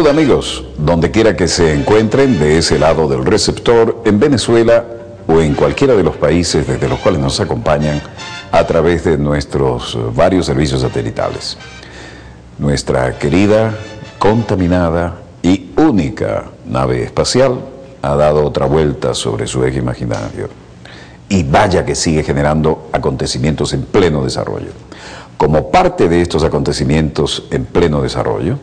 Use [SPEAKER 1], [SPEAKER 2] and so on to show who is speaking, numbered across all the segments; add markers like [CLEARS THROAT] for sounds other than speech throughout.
[SPEAKER 1] Salud amigos, donde quiera que se encuentren de ese lado del receptor, en Venezuela o en cualquiera de los países desde los cuales nos acompañan a través de nuestros varios servicios satelitales. Nuestra querida, contaminada y única nave espacial ha dado otra vuelta sobre su eje imaginario. Y vaya que sigue generando acontecimientos en pleno desarrollo. Como parte de estos acontecimientos en pleno desarrollo,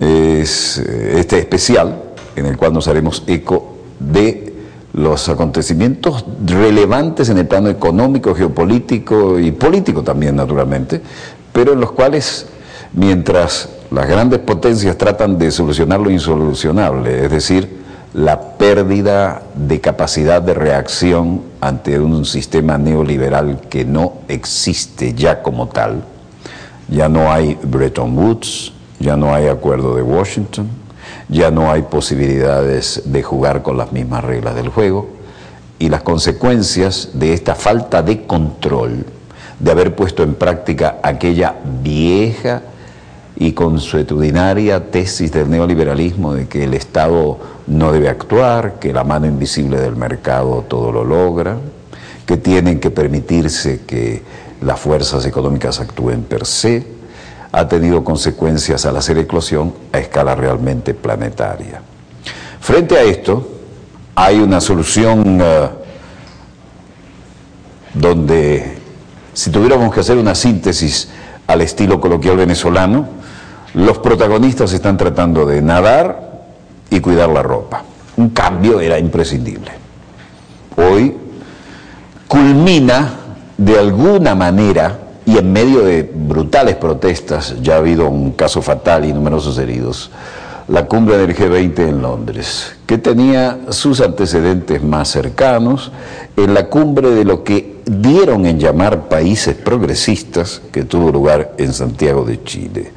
[SPEAKER 1] es eh, este especial en el cual nos haremos eco de los acontecimientos relevantes en el plano económico, geopolítico y político también, naturalmente, pero en los cuales, mientras las grandes potencias tratan de solucionar lo insolucionable, es decir, la pérdida de capacidad de reacción ante un sistema neoliberal que no existe ya como tal, ya no hay Bretton Woods, ya no hay acuerdo de Washington, ya no hay posibilidades de jugar con las mismas reglas del juego y las consecuencias de esta falta de control, de haber puesto en práctica aquella vieja y consuetudinaria tesis del neoliberalismo de que el Estado no debe actuar, que la mano invisible del mercado todo lo logra, que tienen que permitirse que las fuerzas económicas actúen per se, ha tenido consecuencias al hacer eclosión a escala realmente planetaria. Frente a esto, hay una solución uh, donde, si tuviéramos que hacer una síntesis al estilo coloquial venezolano, los protagonistas están tratando de nadar y cuidar la ropa. Un cambio era imprescindible. Hoy culmina de alguna manera y en medio de brutales protestas, ya ha habido un caso fatal y numerosos heridos, la cumbre del G20 en Londres, que tenía sus antecedentes más cercanos en la cumbre de lo que dieron en llamar países progresistas, que tuvo lugar en Santiago de Chile.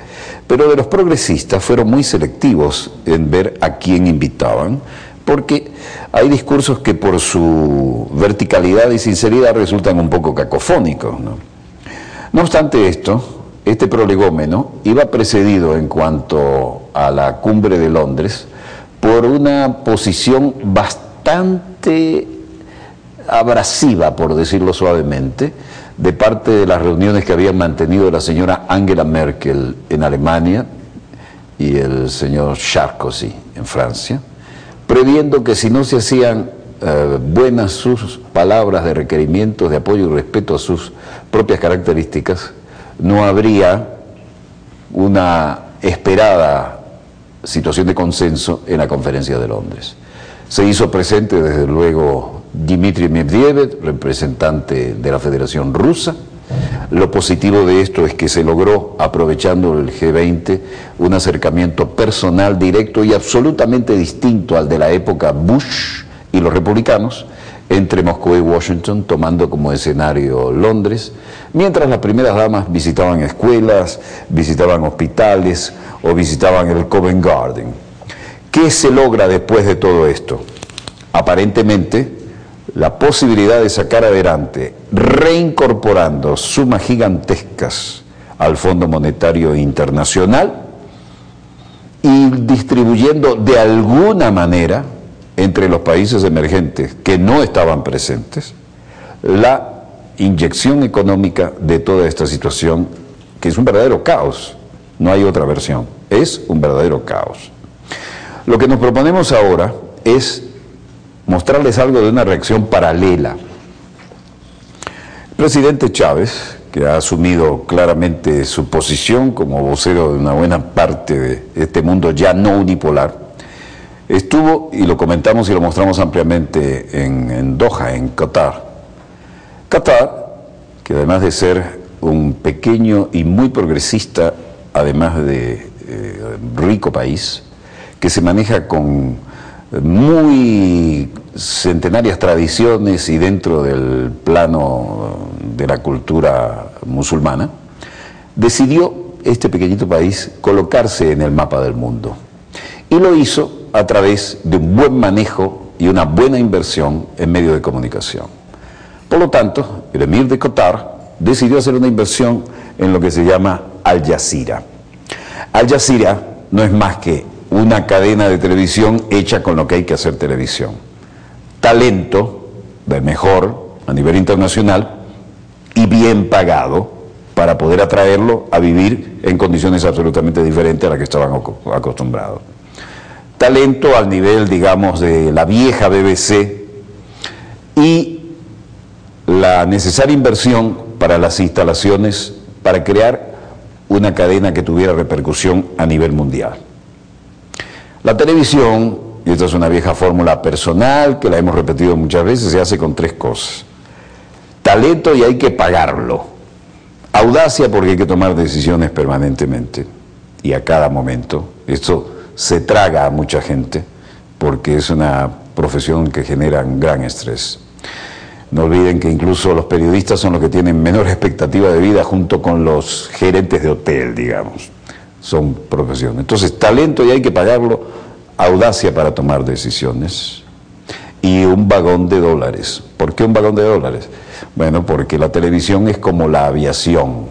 [SPEAKER 1] Pero de los progresistas fueron muy selectivos en ver a quién invitaban, porque hay discursos que por su verticalidad y sinceridad resultan un poco cacofónicos. ¿no? No obstante esto, este prolegómeno iba precedido en cuanto a la cumbre de Londres por una posición bastante abrasiva, por decirlo suavemente, de parte de las reuniones que habían mantenido la señora Angela Merkel en Alemania y el señor Sarkozy en Francia, previendo que si no se hacían eh, buenas sus palabras de requerimientos de apoyo y respeto a sus propias características, no habría una esperada situación de consenso en la conferencia de Londres. Se hizo presente desde luego Dmitry Medvedev, representante de la Federación Rusa. Lo positivo de esto es que se logró, aprovechando el G20, un acercamiento personal, directo y absolutamente distinto al de la época Bush, y los republicanos entre Moscú y Washington, tomando como escenario Londres, mientras las primeras damas visitaban escuelas, visitaban hospitales o visitaban el Covent Garden. ¿Qué se logra después de todo esto? Aparentemente, la posibilidad de sacar adelante, reincorporando sumas gigantescas al Fondo Monetario Internacional y distribuyendo de alguna manera entre los países emergentes que no estaban presentes la inyección económica de toda esta situación, que es un verdadero caos, no hay otra versión, es un verdadero caos. Lo que nos proponemos ahora es mostrarles algo de una reacción paralela. El presidente Chávez, que ha asumido claramente su posición como vocero de una buena parte de este mundo ya no unipolar, Estuvo, y lo comentamos y lo mostramos ampliamente en, Doha, en Qatar. Qatar, que además de ser un pequeño y muy progresista, además de eh, rico país, que se maneja con muy centenarias tradiciones y dentro del plano de la cultura musulmana, decidió este pequeñito país colocarse en el mapa del mundo. Y lo hizo a través de un buen manejo y una buena inversión en medios de comunicación. Por lo tanto, el emir de Qatar decidió hacer una inversión en lo que se llama Al Jazeera. Al Jazeera no es más que una cadena de televisión hecha con lo que hay que hacer televisión. Talento del mejor a nivel internacional y bien pagado para poder atraerlo a vivir en condiciones absolutamente diferentes a las que estaban acostumbrados. Talento al nivel, digamos, de la vieja BBC y la necesaria inversión para las instalaciones para crear una cadena que tuviera repercusión a nivel mundial. La televisión, y esta es una vieja fórmula personal que la hemos repetido muchas veces, se hace con tres cosas. Talento y hay que pagarlo. Audacia porque hay que tomar decisiones permanentemente y a cada momento. Esto se traga a mucha gente porque es una profesión que genera un gran estrés. No olviden que incluso los periodistas son los que tienen menor expectativa de vida junto con los gerentes de hotel, digamos. Son profesiones. Entonces, talento y hay que pagarlo, audacia para tomar decisiones y un vagón de dólares. ¿Por qué un vagón de dólares? Bueno, porque la televisión es como la aviación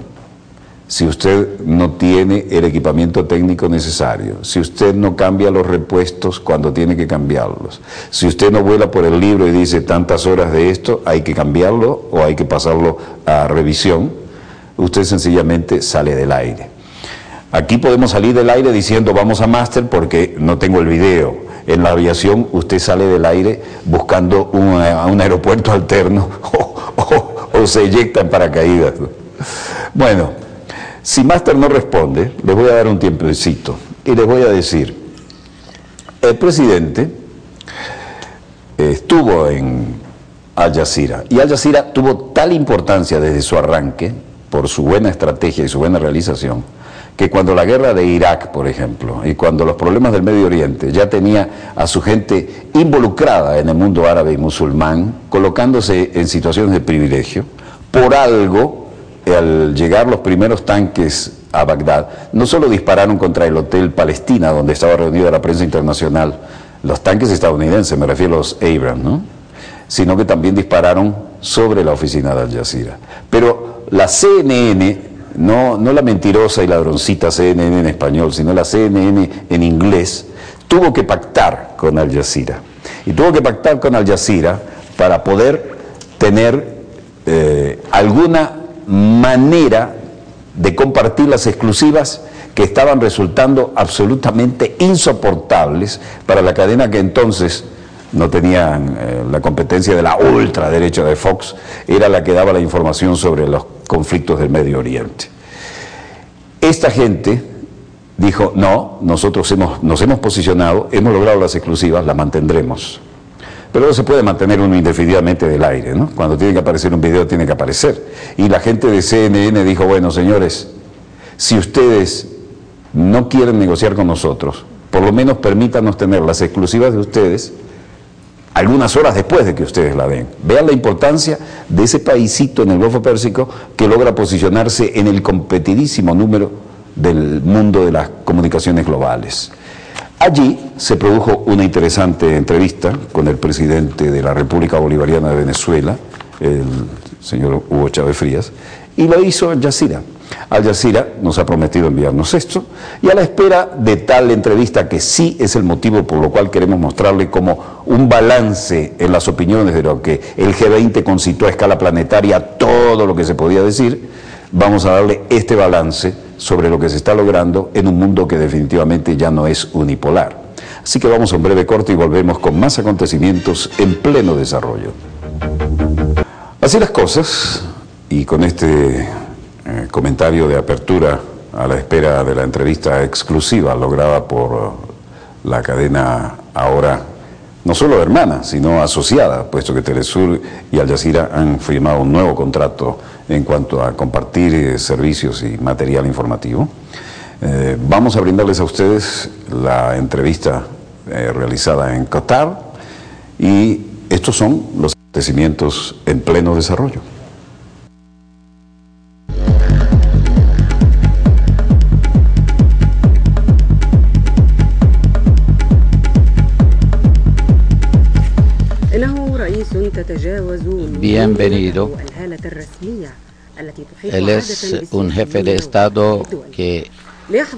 [SPEAKER 1] si usted no tiene el equipamiento técnico necesario, si usted no cambia los repuestos cuando tiene que cambiarlos, si usted no vuela por el libro y dice tantas horas de esto, hay que cambiarlo o hay que pasarlo a revisión, usted sencillamente sale del aire. Aquí podemos salir del aire diciendo vamos a máster porque no tengo el video. En la aviación usted sale del aire buscando un, un aeropuerto alterno [LAUGHS] o, se eyecta en paracaídas. Bueno, si Master no responde, les voy a dar un tiempecito y les voy a decir, el presidente estuvo en Al Jazeera y Al Jazeera tuvo tal importancia desde su arranque por su buena estrategia y su buena realización que cuando la guerra de Irak, por ejemplo, y cuando los problemas del Medio Oriente ya tenía a su gente involucrada en el mundo árabe y musulmán, colocándose en situaciones de privilegio, por algo al llegar los primeros tanques a Bagdad, no solo dispararon contra el Hotel Palestina, donde estaba reunida la prensa internacional, los tanques estadounidenses, me refiero a los Abrams, ¿no? sino que también dispararon sobre la oficina de Al Jazeera. Pero la CNN, no, no la mentirosa y ladroncita CNN en español, sino la CNN en inglés, tuvo que pactar con Al Jazeera. Y tuvo que pactar con Al Jazeera para poder tener eh, alguna manera de compartir las exclusivas que estaban resultando absolutamente insoportables para la cadena que entonces no tenían eh, la competencia de la ultraderecha de Fox, era la que daba la información sobre los conflictos del Medio Oriente. Esta gente dijo, no, nosotros hemos, nos hemos posicionado, hemos logrado las exclusivas, las mantendremos. Pero no se puede mantener uno indefinidamente del aire, ¿no? Cuando tiene que aparecer un video, tiene que aparecer. Y la gente de CNN dijo, bueno, señores, si ustedes no quieren negociar con nosotros, por lo menos permítanos tener las exclusivas de ustedes algunas horas después de que ustedes la den. Vean la importancia de ese paísito en el Golfo Pérsico que logra posicionarse en el competidísimo número del mundo de las comunicaciones globales. Allí se produjo una interesante entrevista con el presidente de la República Bolivariana de Venezuela, el señor Hugo Chávez Frías, y lo hizo Al Jazeera. Al Jazeera nos ha prometido enviarnos esto, y a la espera de tal entrevista, que sí es el motivo por lo cual queremos mostrarle como un balance en las opiniones de lo que el G20 concitó a escala planetaria, todo lo que se podía decir, vamos a darle este balance sobre lo que se está logrando en un mundo que definitivamente ya no es unipolar. Así que vamos a un breve corte y volvemos con más acontecimientos en pleno desarrollo. Así las cosas, y con este eh, comentario de apertura a la espera de la entrevista exclusiva lograda por la cadena ahora no solo hermana, sino asociada, puesto que Telesur y Al Jazeera han firmado un nuevo contrato en cuanto a compartir eh, servicios y material informativo. Eh, vamos a brindarles a ustedes la entrevista eh, realizada en Qatar y estos son los acontecimientos en pleno desarrollo.
[SPEAKER 2] Bienvenido. Él es un jefe de Estado que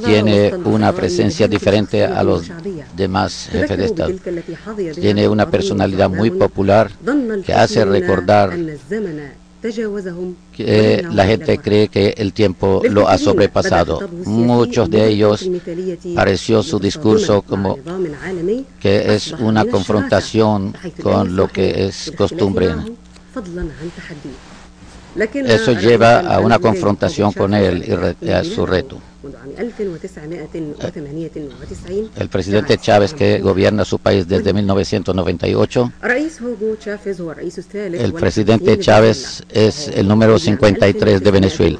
[SPEAKER 2] tiene una presencia diferente a los demás jefes de Estado. Tiene una personalidad muy popular que hace recordar que la gente cree que el tiempo lo ha sobrepasado. Muchos de ellos pareció su discurso como que es una confrontación con lo que es costumbre. Eso lleva a una confrontación con él y a su reto. El presidente Chávez, que gobierna su país desde 1998, el presidente Chávez es el número 53 de Venezuela,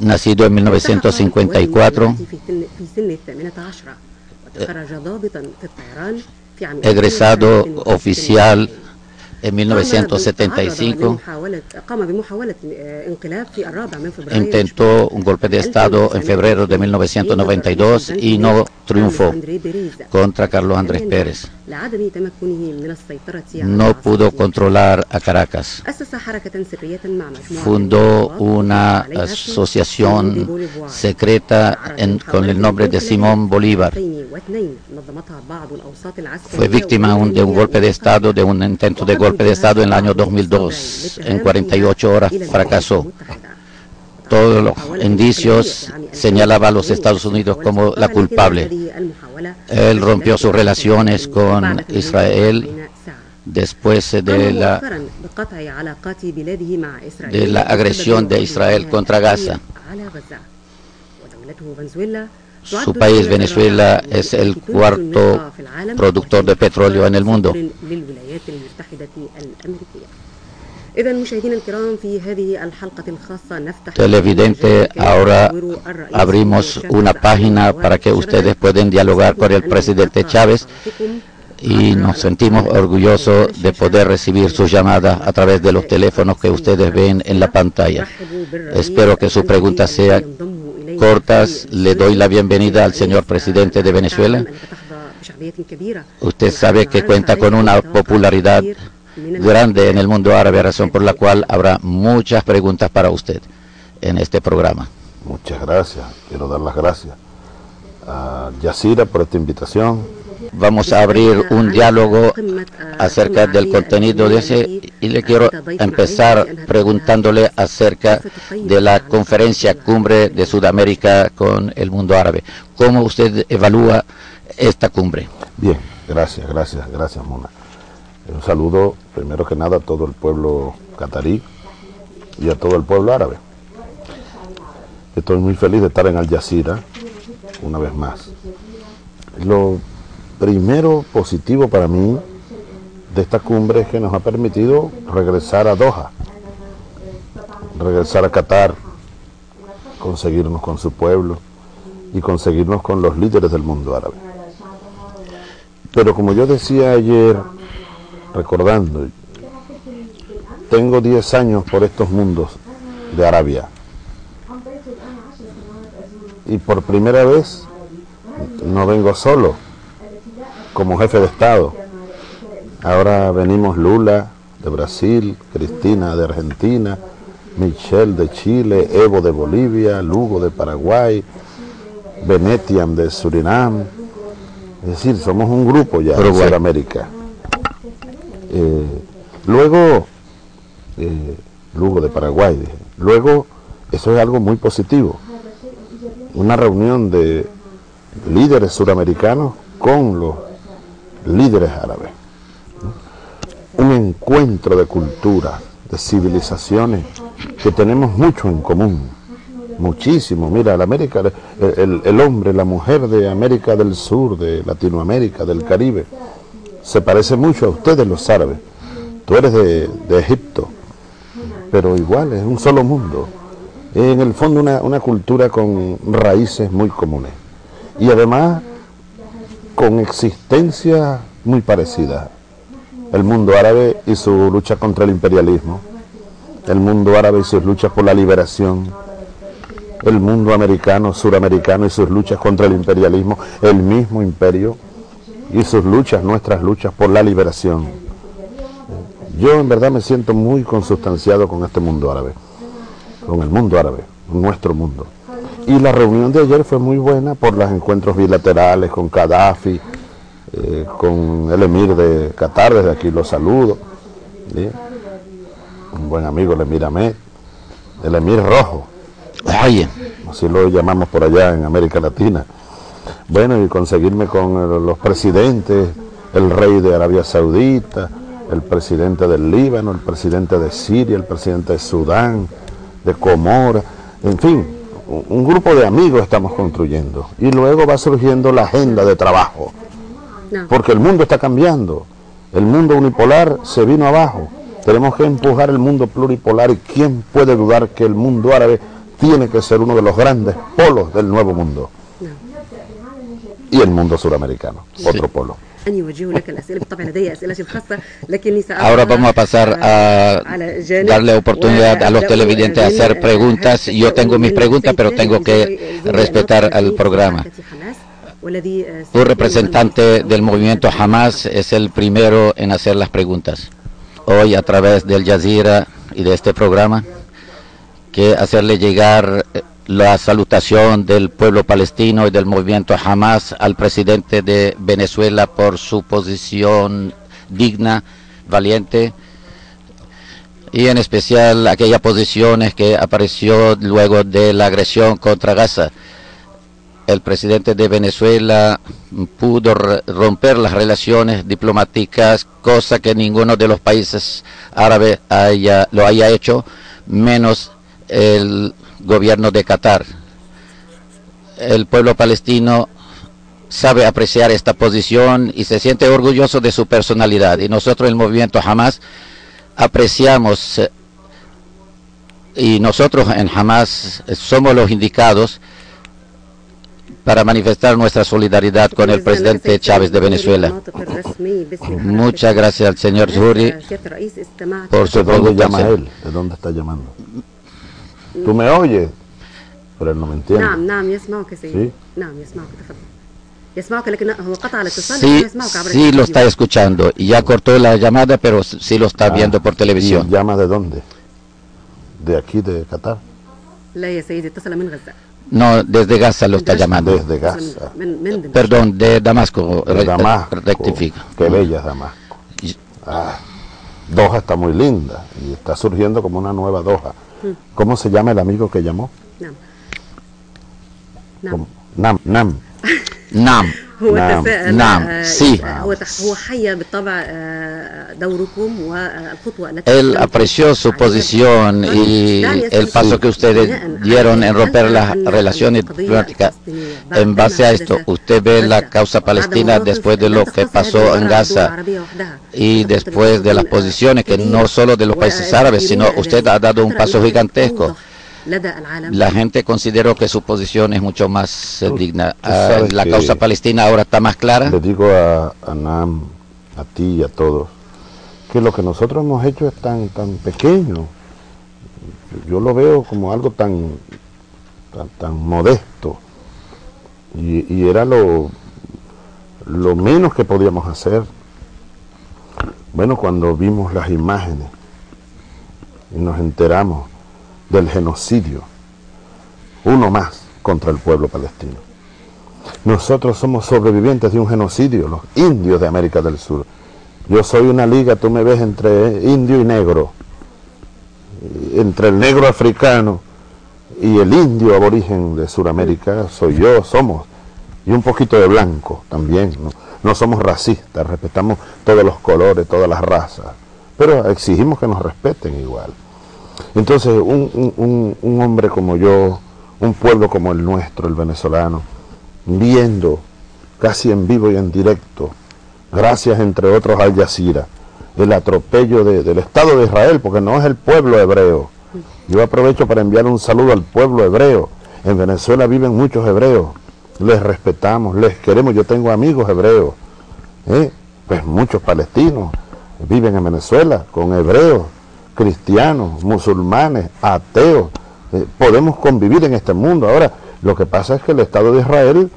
[SPEAKER 2] nacido en 1954, egresado oficial en 1975 intentó un golpe de Estado en febrero de 1992 y no triunfó contra Carlos Andrés Pérez. No pudo controlar a Caracas. Fundó una asociación secreta con el nombre de Simón Bolívar. Fue víctima de un golpe de Estado, de un intento de golpe de Estado en el año 2002. En 48 horas fracasó. Todos los indicios señalaban a los Estados Unidos como la culpable. Él rompió sus relaciones con Israel después de la, de la agresión de Israel contra Gaza. Su país, Venezuela, es el cuarto productor de petróleo en el mundo. Televidente, ahora abrimos una página para que ustedes puedan dialogar con el presidente Chávez y nos sentimos orgullosos de poder recibir sus llamadas a través de los teléfonos que ustedes ven en la pantalla. Espero que sus preguntas sean cortas. Le doy la bienvenida al señor presidente de Venezuela. Usted sabe que cuenta con una popularidad grande en el mundo árabe, razón por la cual habrá muchas preguntas para usted en este programa.
[SPEAKER 3] Muchas gracias. Quiero dar las gracias a Yacira por esta invitación.
[SPEAKER 2] Vamos a abrir un diálogo acerca del contenido de ese y le quiero empezar preguntándole acerca de la conferencia cumbre de Sudamérica con el mundo árabe. ¿Cómo usted evalúa esta cumbre?
[SPEAKER 3] Bien, gracias, gracias, gracias Mona. Un saludo, primero que nada, a todo el pueblo catarí y a todo el pueblo árabe. Estoy muy feliz de estar en Al Jazeera una vez más. Lo primero positivo para mí de esta cumbre es que nos ha permitido regresar a Doha, regresar a Qatar, conseguirnos con su pueblo y conseguirnos con los líderes del mundo árabe. Pero como yo decía ayer, recordando, tengo 10 años por estos mundos de Arabia. Y por primera vez no vengo solo como jefe de Estado. Ahora venimos Lula de Brasil, Cristina de Argentina, Michelle de Chile, Evo de Bolivia, Lugo de Paraguay, Venetian de Surinam. Es decir, somos un grupo ya de Sudamérica. Eh, luego, eh, Lugo de Paraguay, luego eso es algo muy positivo. Una reunión de líderes suramericanos con los líderes árabes. Un encuentro de culturas, de civilizaciones que tenemos mucho en común, muchísimo. Mira, el, América, el, el hombre, la mujer de América del Sur, de Latinoamérica, del Caribe, se parece mucho a ustedes los árabes. Tú eres de, Egipto, pero igual es un solo mundo. En el fondo una, una cultura con raíces muy comunes. Y además con existencia muy parecida. El mundo árabe y su lucha contra el imperialismo. El mundo árabe y sus luchas por la liberación. El mundo americano, suramericano y sus luchas contra el imperialismo. El mismo imperio y sus luchas, nuestras luchas por la liberación. Yo en verdad me siento muy consustanciado con este mundo árabe, con el mundo árabe, nuestro mundo. Y la reunión de ayer fue muy buena por los encuentros bilaterales con Gaddafi, eh, con el emir de Qatar, desde aquí lo saludo. Un buen amigo, el emir Ahmed, el emir rojo. Así lo llamamos por allá en América Latina. Bueno, y conseguirme con los presidentes, el rey de Arabia Saudita, el presidente del Líbano, el presidente de Siria, el presidente de Sudán, de Comora, en fin, un grupo de amigos estamos construyendo. Y luego va surgiendo la agenda de trabajo, porque el mundo está cambiando. El mundo unipolar se vino abajo. Tenemos que empujar el mundo pluripolar y quién puede dudar que el mundo árabe tiene que ser uno de los grandes polos del nuevo mundo. Y el mundo suramericano, otro polo.
[SPEAKER 2] Ahora vamos a pasar a darle oportunidad a los televidentes a hacer preguntas. Yo tengo mis preguntas, pero tengo que respetar al programa. Un representante del movimiento Hamas es el primero en hacer las preguntas. Hoy a través del Jazeera y de este programa, que hacerle llegar la salutación del pueblo palestino y del movimiento Hamas al presidente de Venezuela por su posición digna, valiente y en especial aquellas posiciones que apareció luego de la agresión contra Gaza. El presidente de Venezuela pudo romper las relaciones diplomáticas, cosa que ninguno de los países árabes haya, lo haya hecho, menos el gobierno de Qatar. El pueblo palestino sabe apreciar esta posición y se siente orgulloso de su personalidad. Y nosotros, el movimiento Hamas, apreciamos eh, y nosotros en Hamas somos los indicados para manifestar nuestra solidaridad con el presidente Chávez de Venezuela. Muchas gracias al señor Zuri
[SPEAKER 3] por su pregunta. ¿De dónde está llamando? ¿Tú me oyes? Pero él no me entiende.
[SPEAKER 2] Sí, sí lo está escuchando y ya cortó la llamada, pero sí lo está ah, viendo por televisión.
[SPEAKER 3] ¿Llama de dónde? ¿De aquí, de Qatar?
[SPEAKER 2] No, desde Gaza lo está llamando.
[SPEAKER 3] Desde Gaza.
[SPEAKER 2] Perdón, de Damasco.
[SPEAKER 3] De Damasco. Rectifica. Qué bella es Damasco. Ah, Doha está muy linda y está surgiendo como una nueva Doha. ¿Cómo se llama el amigo que llamó? Nam.
[SPEAKER 2] Nam. Nam. Nam. [LAUGHS] Nam. Él apreció su posición y el paso que ustedes dieron en romper las relaciones diplomáticas. En base a esto, usted ve la causa palestina después de lo que pasó en Gaza y después de las posiciones que no solo de los países árabes, sino usted ha dado un paso gigantesco la gente consideró que su posición es mucho más eh, digna. Ah, la causa palestina ahora está más clara.
[SPEAKER 3] Le digo a, Nam, a ti y a todos, que lo que nosotros hemos hecho es tan, tan pequeño. Yo lo veo como algo tan, tan, modesto. Y, y, era lo, lo menos que podíamos hacer. Bueno, cuando vimos las imágenes y nos enteramos del genocidio, uno más contra el pueblo palestino. Nosotros somos sobrevivientes de un genocidio, los indios de América del Sur. Yo soy una liga, tú me ves entre indio y negro, entre el negro africano y el indio aborigen de Sudamérica, soy yo, somos, y un poquito de blanco también. ¿no? no somos racistas, respetamos todos los colores, todas las razas, pero exigimos que nos respeten igual. Entonces, un, hombre como yo, un pueblo como el nuestro, el venezolano, viendo casi en vivo y en directo, gracias entre otros al Yacira, el atropello del Estado de Israel, porque no es el pueblo hebreo. Yo aprovecho para enviar un saludo al pueblo hebreo. En Venezuela viven muchos hebreos, les respetamos, les queremos, yo tengo amigos hebreos, ¿eh? pues muchos palestinos viven en Venezuela con hebreos, cristianos, musulmanes, ateos, eh, podemos convivir en este mundo. Ahora, lo que pasa es que el Estado de Israel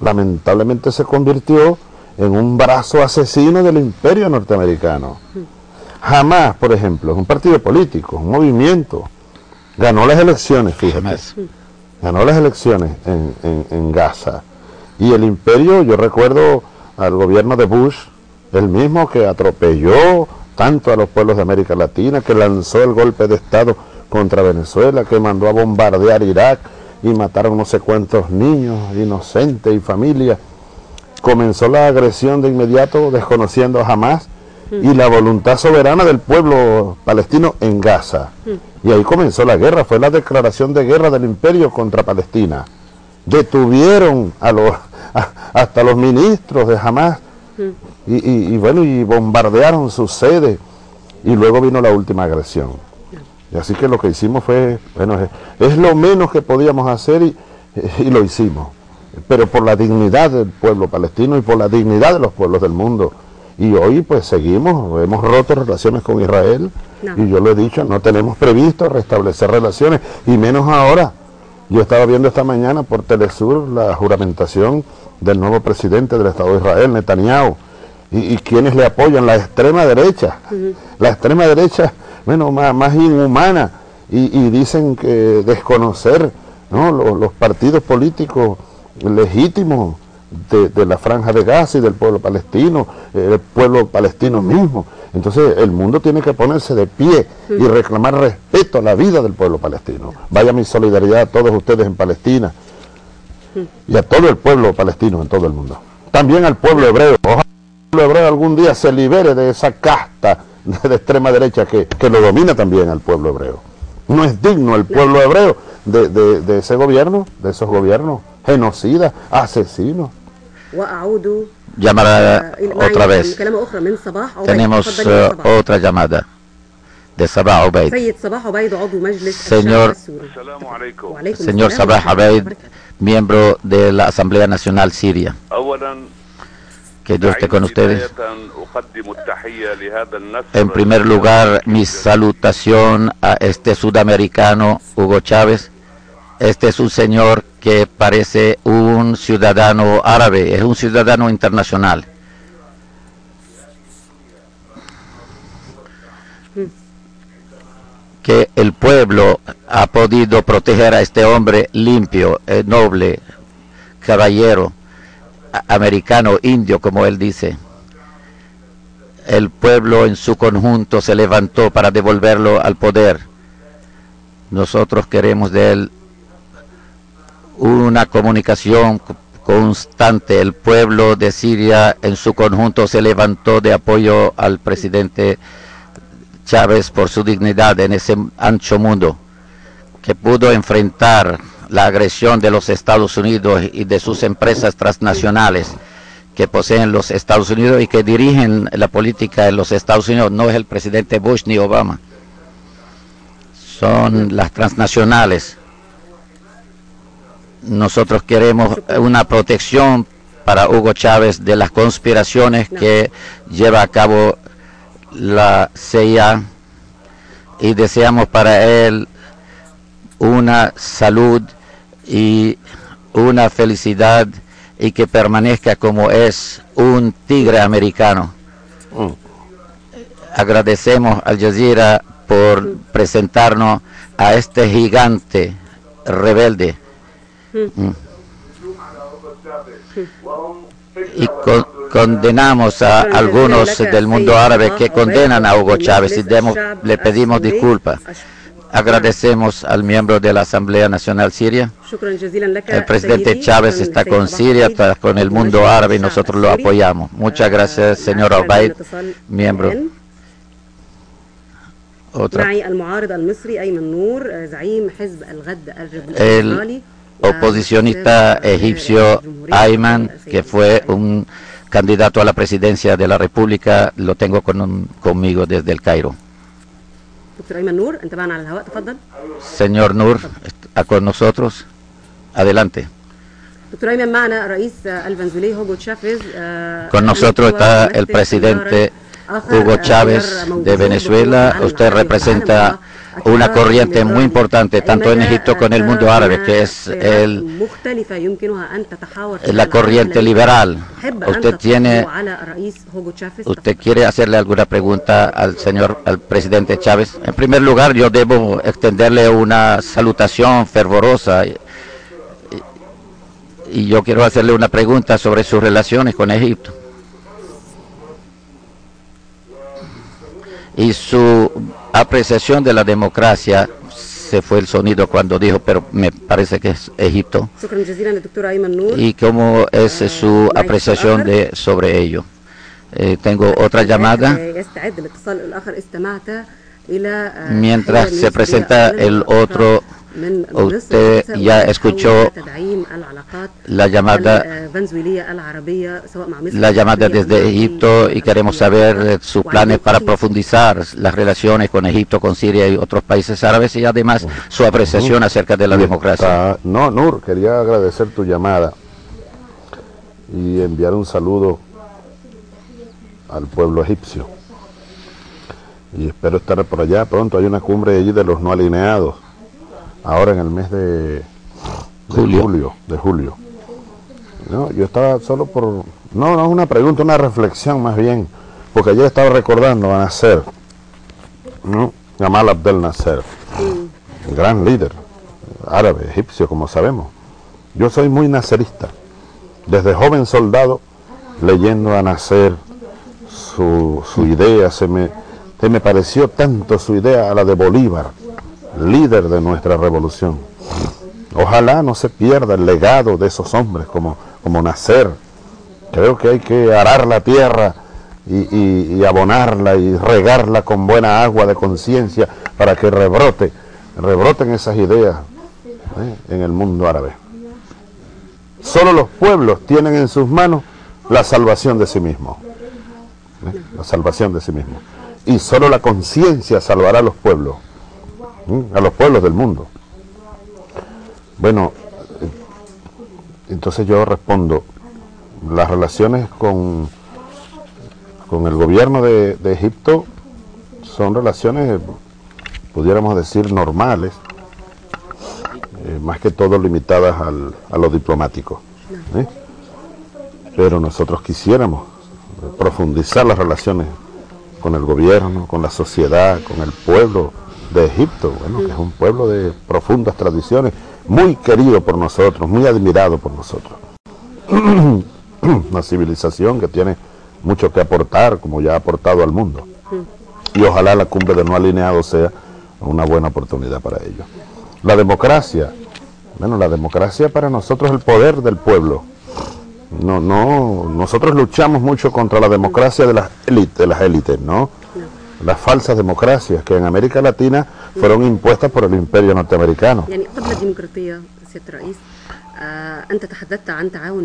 [SPEAKER 3] lamentablemente se convirtió en un brazo asesino del imperio norteamericano. Jamás, por ejemplo, es un partido político, un movimiento, ganó las elecciones, fíjate. ganó las elecciones en, en, Gaza. Y el imperio, yo recuerdo al gobierno de Bush, el mismo que atropelló tanto a los pueblos de América Latina, que lanzó el golpe de Estado contra Venezuela, que mandó a bombardear Irak y mataron no sé cuántos niños, inocentes y familias. Comenzó la agresión de inmediato, desconociendo jamás y la voluntad soberana del pueblo palestino en Gaza. Y ahí comenzó la guerra, fue la declaración de guerra del imperio contra Palestina. Detuvieron a los, [LAUGHS] hasta los ministros de Hamas y, bueno, y bombardearon sus sedes y luego vino la última agresión. Y así que lo que hicimos fue, bueno, es, lo menos que podíamos hacer y, y lo hicimos. Pero por la dignidad del pueblo palestino y por la dignidad de los pueblos del mundo y hoy pues seguimos, hemos roto relaciones con Israel y yo lo he dicho, no tenemos previsto restablecer relaciones y menos ahora. Yo estaba viendo esta mañana por Telesur la juramentación del nuevo presidente del Estado de Israel, Netanyahu, y, quienes le apoyan, la extrema derecha, la extrema derecha, bueno, más, más inhumana, y, dicen que desconocer ¿no? los, los partidos políticos legítimos de, la franja de Gaza y del pueblo palestino, el pueblo palestino mismo. Entonces el mundo tiene que ponerse de pie y reclamar respeto a la vida del pueblo palestino. Vaya mi solidaridad a todos ustedes en Palestina y a todo el pueblo palestino en todo el mundo. También al pueblo hebreo. Ojalá el pueblo hebreo algún día se libere de esa casta [LAUGHS] de extrema derecha que, lo domina también al pueblo hebreo. No es digno el pueblo hebreo de, de ese gobierno, de esos gobiernos genocidas, asesinos.
[SPEAKER 2] Llamará otra vez. Tenemos eh, otra llamada de Sabah Obeid. Señor, señor Sabah Obeid, miembro de la Asamblea Nacional Siria. Que Dios esté con ustedes. En primer lugar, mi salutación a este sudamericano, Hugo Chávez. Este es un señor que parece un ciudadano árabe, es un ciudadano internacional. que el pueblo ha podido proteger a este hombre limpio, eh, noble, caballero, americano, indio, como él dice. El pueblo en su conjunto se levantó para devolverlo al poder. Nosotros queremos de él una comunicación constante. El pueblo de Siria en su conjunto se levantó de apoyo al presidente Chávez por su dignidad en ese ancho mundo, que pudo enfrentar la agresión de los Estados Unidos y de sus empresas transnacionales que poseen los Estados Unidos y que dirigen la política en los Estados Unidos. No es el presidente Bush ni Obama, son las transnacionales nosotros queremos una protección para Hugo Chávez de las conspiraciones que lleva a cabo la CIA y deseamos para él una salud y una felicidad y que permanezca como es un tigre americano. Mm. Agradecemos al Jazeera por presentarnos a este gigante rebelde y condenamos a algunos del mundo árabe que condenan a Hugo Chávez y le pedimos disculpas. Agradecemos al miembro de la Asamblea Nacional Siria. El presidente Chávez está con Siria, está con el mundo árabe y nosotros lo apoyamos. Muchas gracias, señor Obaid, miembro. Otra. El oposicionista egipcio Ayman, que fue un candidato a la presidencia de la República, lo tengo con conmigo desde el Cairo. Señor Nur, está con nosotros. Adelante. Con nosotros está el presidente Hugo Chávez de Venezuela. Usted representa una corriente muy importante tanto en Egipto como en el mundo árabe, que es el, la corriente liberal. Usted tiene, usted quiere hacerle alguna pregunta al señor, al presidente Chávez. En primer lugar, yo debo extenderle una salutación fervorosa Y yo quiero hacerle una pregunta sobre sus relaciones con Egipto. Y su apreciación de la democracia, se fue el sonido cuando dijo, pero me parece que es Egipto. ¿Y cómo es su apreciación de sobre ello? Eh, tengo otra llamada. Mientras se presenta el otro Usted ya escuchó la llamada, la llamada desde Egipto y queremos saber sus planes para profundizar las relaciones con Egipto, con Siria y otros países árabes y además su apreciación acerca de la democracia.
[SPEAKER 3] No, Nur, quería agradecer tu llamada y enviar un saludo al pueblo egipcio. Y espero estar por allá pronto. Hay una cumbre allí de los no alineados ahora en el mes de, julio. de julio. No, yo estaba solo por... No, no es una pregunta, una reflexión más bien, porque ayer estaba recordando a Nasser, ¿no? Gamal Abdel Nasser, gran líder árabe, egipcio, como sabemos. Yo soy muy nacerista. Desde joven soldado, leyendo a Nasser, su, su idea, se me, se me pareció tanto su idea a la de Bolívar líder de nuestra revolución. Ojalá no se pierda el legado de esos hombres como, como nacer. Creo que hay que arar la tierra y, abonarla y regarla con buena agua de conciencia para que rebrote, rebroten esas ideas ¿eh? en el mundo árabe. Solo los pueblos tienen en sus manos la salvación de sí mismos. ¿eh? La salvación de sí mismos. Y solo la conciencia salvará a los pueblos a los pueblos del mundo. Bueno, entonces yo respondo, las relaciones con, con el gobierno de, Egipto son relaciones, pudiéramos decir, normales, eh, más que todo limitadas al, a lo diplomático. ¿eh? Pero nosotros quisiéramos profundizar las relaciones con el gobierno, con la sociedad, con el pueblo, de Egipto, bueno, que es un pueblo de profundas tradiciones, muy querido por nosotros, muy admirado por nosotros. [CLEARS THROAT] Una civilización que tiene mucho que aportar, como ya ha aportado al mundo. Y ojalá la cumbre de no alineado sea una buena oportunidad para ello. La democracia, bueno, la democracia para nosotros es el poder del pueblo. No, no, nosotros luchamos mucho contra la democracia de las élites, de las élites, ¿no? Las falsas democracias que en América Latina fueron impuestas por el imperio norteamericano.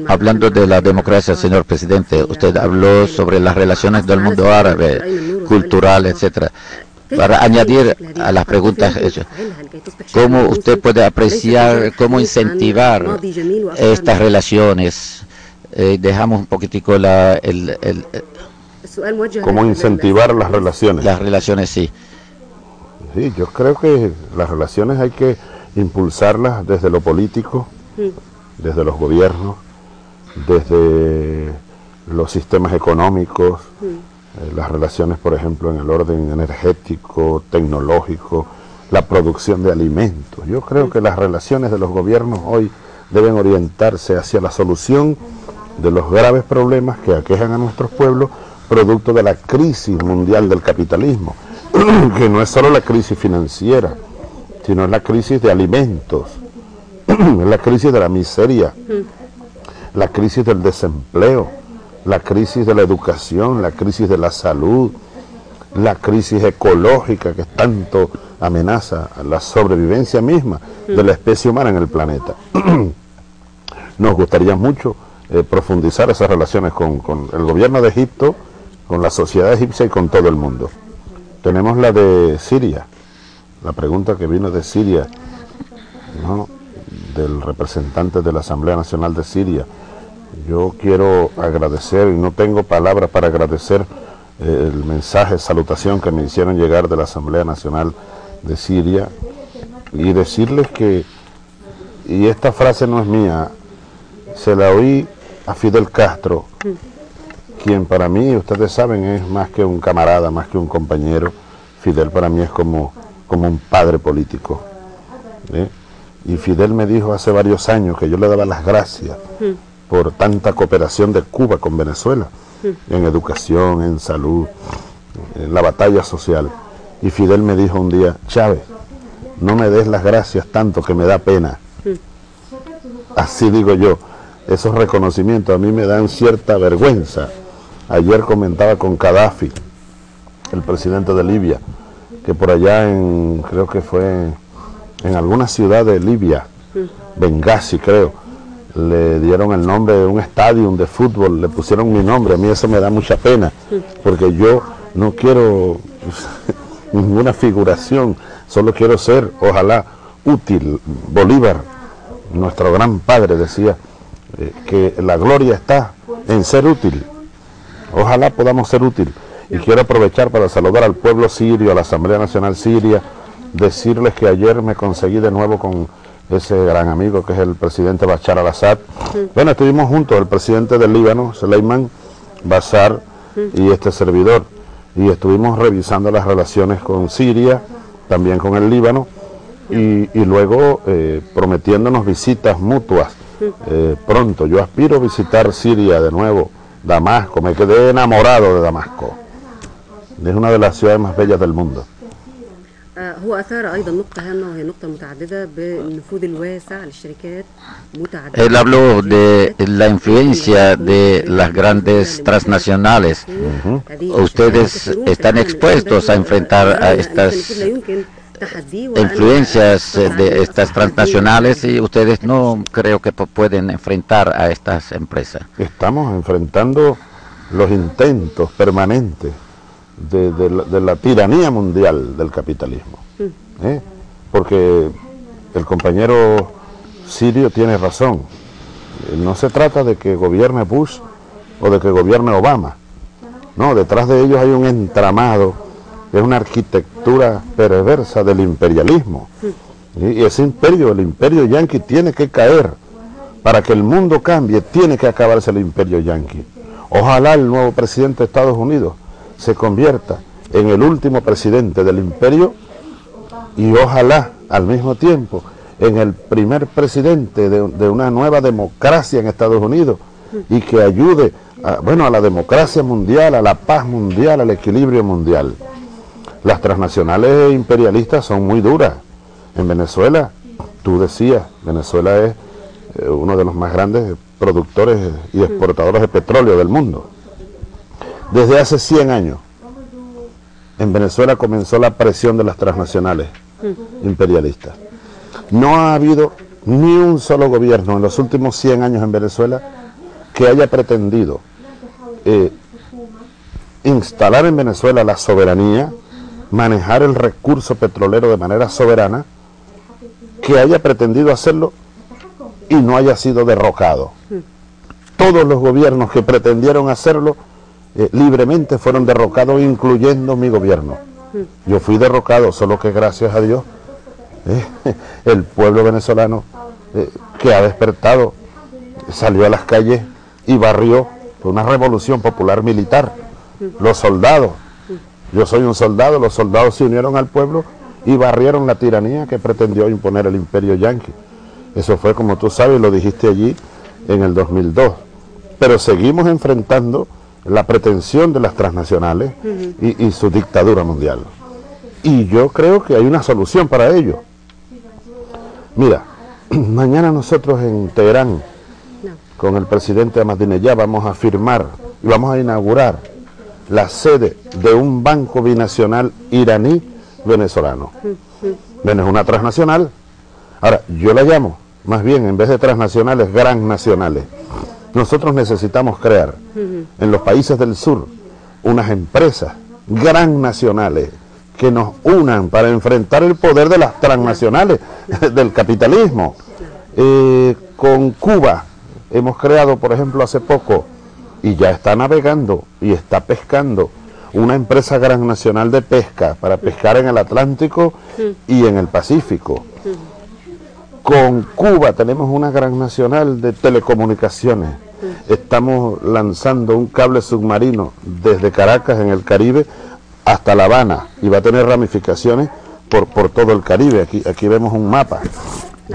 [SPEAKER 2] Hablando de la democracia, señor presidente, usted habló sobre las relaciones del mundo árabe, cultural, etcétera. Para añadir a las preguntas ¿cómo usted puede apreciar, cómo incentivar estas relaciones? Eh, dejamos un poquitico la, el,
[SPEAKER 3] ¿Cómo incentivar las relaciones?
[SPEAKER 2] Las relaciones, sí.
[SPEAKER 3] Sí, yo creo que las relaciones hay que impulsarlas desde lo político, mm. desde los gobiernos, desde los sistemas económicos, mm. eh, las relaciones, por ejemplo, en el orden energético, tecnológico, la producción de alimentos. Yo creo mm. que las relaciones de los gobiernos hoy deben orientarse hacia la solución de los graves problemas que aquejan a nuestros pueblos producto de la crisis mundial del capitalismo, [CLEARS THROAT] que no es solo la crisis financiera, sino la crisis de alimentos, [CLEARS THROAT] la crisis de la miseria, la crisis del desempleo, la crisis de la educación, la crisis de la salud, la crisis ecológica que tanto amenaza la sobrevivencia misma de la especie humana en el planeta. [CLEARS THROAT] Nos gustaría mucho eh, profundizar esas relaciones con el gobierno de Egipto, con la sociedad egipcia y con todo el mundo. Tenemos la de Siria, la pregunta que vino de Siria, del representante de la Asamblea Nacional de Siria. Yo quiero agradecer, y no tengo palabras para agradecer eh, el mensaje, salutación que me hicieron llegar de la Asamblea Nacional de Siria, y decirles que, y esta frase no es mía, se la oí a Fidel Castro, quien para mí, ustedes saben, es más que un camarada, más que un compañero. Fidel para mí es como, como un padre político. ¿eh? Y Fidel me dijo hace varios años que yo le daba las gracias por tanta cooperación de Cuba con Venezuela, en educación, en salud, en la batalla social. Y Fidel me dijo un día, Chávez, no me des las gracias tanto que me da pena. Así digo yo, esos reconocimientos a mí me dan cierta vergüenza. Ayer comentaba con Gaddafi, el presidente de Libia, que por allá en, creo que fue en alguna ciudad de Libia, Benghazi creo, le dieron el nombre de un estadio de fútbol, le pusieron mi nombre, a mí eso me da mucha pena, porque yo no quiero [LAUGHS] ninguna figuración, solo quiero ser, ojalá, útil. Bolívar, nuestro gran padre, decía eh, que la gloria está en ser útil. Ojalá podamos ser útil. Y quiero aprovechar para saludar al pueblo sirio, a la Asamblea Nacional Siria, decirles que ayer me conseguí de nuevo con ese gran amigo que es el presidente Bashar al-Assad. Bueno, estuvimos juntos, el presidente del Líbano, Suleiman Bashar, y este servidor y estuvimos revisando las relaciones con Siria, también con el Líbano, y, luego eh, prometiéndonos visitas mutuas eh, pronto. Yo aspiro a visitar Siria de nuevo, Damasco, me quedé enamorado de Damasco. Es una de las ciudades más bellas del mundo.
[SPEAKER 4] هو أثار أيضا نقطة هامة وهي نقطة متعددة بالنفوذ الواسع للشركات متعددة
[SPEAKER 2] Él habló de la influencia de las grandes transnacionales. Ustedes están expuestos a enfrentar a estas influencias de estas transnacionales y ustedes no creo que pueden enfrentar a estas empresas.
[SPEAKER 3] Estamos enfrentando los intentos permanentes de, la, tiranía mundial del capitalismo. ¿eh? Porque el compañero sirio tiene razón. No se trata de que gobierne Bush o de que gobierne Obama. No, detrás de ellos hay un entramado, es una arquitectura perversa del imperialismo. Y ese imperio, el imperio yanqui, tiene que caer. Para que el mundo cambie, tiene que acabarse el imperio yanqui. Ojalá el nuevo presidente de Estados Unidos se convierta en el último presidente del imperio y ojalá al mismo tiempo en el primer presidente de, una nueva democracia en Estados Unidos y que ayude a, bueno, a la democracia mundial, a la paz mundial, al equilibrio mundial. Las transnacionales imperialistas son muy duras. En Venezuela, tú decías, Venezuela es eh, uno de los más grandes productores y exportadores de petróleo del mundo. Desde hace 100 años, en Venezuela comenzó la presión de las transnacionales imperialistas. No ha habido ni un solo gobierno en los últimos 100 años en Venezuela que haya pretendido eh, instalar en Venezuela la soberanía, manejar el recurso petrolero de manera soberana, que haya pretendido hacerlo y no haya sido derrocado. Todos los gobiernos que pretendieron hacerlo eh, libremente fueron derrocados, incluyendo mi gobierno. Yo fui derrocado, solo que gracias a Dios, eh, [LAUGHS] el pueblo venezolano eh, que ha despertado salió a las calles y barrió una revolución popular militar. Los soldados, yo soy un soldado, los soldados se unieron al pueblo y barrieron la tiranía que pretendió imponer el imperio yanqui. Eso fue, como tú sabes, lo dijiste allí en el 2002. Pero seguimos enfrentando la pretensión de las transnacionales y, su dictadura mundial. Y yo creo que hay una solución para ello. Mira, [CLEARS THROAT] mañana nosotros en Teherán, con el presidente Ahmadinejad, vamos a firmar y vamos a inaugurar la sede de un banco binacional iraní-venezolano. Bueno, es una transnacional. Ahora, yo la llamo, más bien, en vez de transnacionales, gran nacionales. Nosotros necesitamos crear en los países del sur unas empresas gran nacionales que nos unan para enfrentar el poder de las transnacionales [LAUGHS] del capitalismo. Eh, con Cuba hemos creado, por ejemplo, hace poco, y ya está navegando y está pescando, una empresa gran nacional de pesca para pescar en el Atlántico y en el Pacífico. Con Cuba tenemos una gran nacional de telecomunicaciones. Estamos lanzando un cable submarino desde Caracas en el Caribe hasta La Habana y va a tener ramificaciones por, por todo el Caribe. Aquí, aquí vemos un mapa.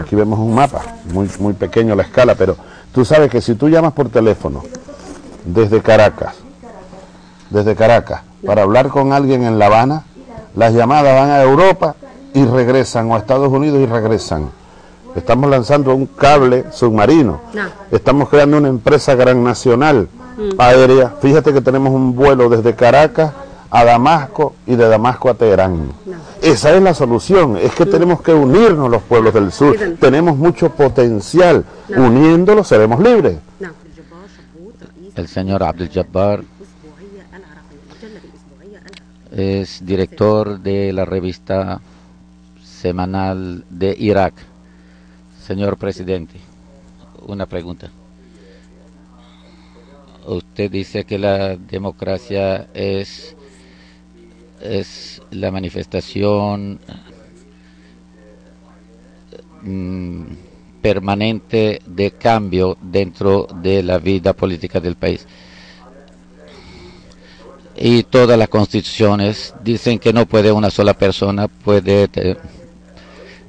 [SPEAKER 3] Aquí vemos un mapa, muy, muy pequeño la escala, pero tú sabes que si tú llamas por teléfono desde Caracas, desde Caracas, para hablar con alguien en La Habana, las llamadas van a Europa y regresan, o a Estados Unidos y regresan. Estamos lanzando un cable submarino. Estamos creando una empresa gran nacional mm. aérea. Fíjate que tenemos un vuelo desde Caracas a Damasco y de Damasco a Teherán. Esa es la solución, es que mm. tenemos que unirnos los pueblos del sur. Tenemos mucho potencial. Uniéndolos seremos libres.
[SPEAKER 2] El señor Abdel Jabbar es director de la revista semanal de Irak. Señor presidente, una pregunta. Usted dice que la democracia es, es la manifestación mm, permanente de cambio dentro de la vida política del país y todas las constituciones dicen que no puede una sola persona puede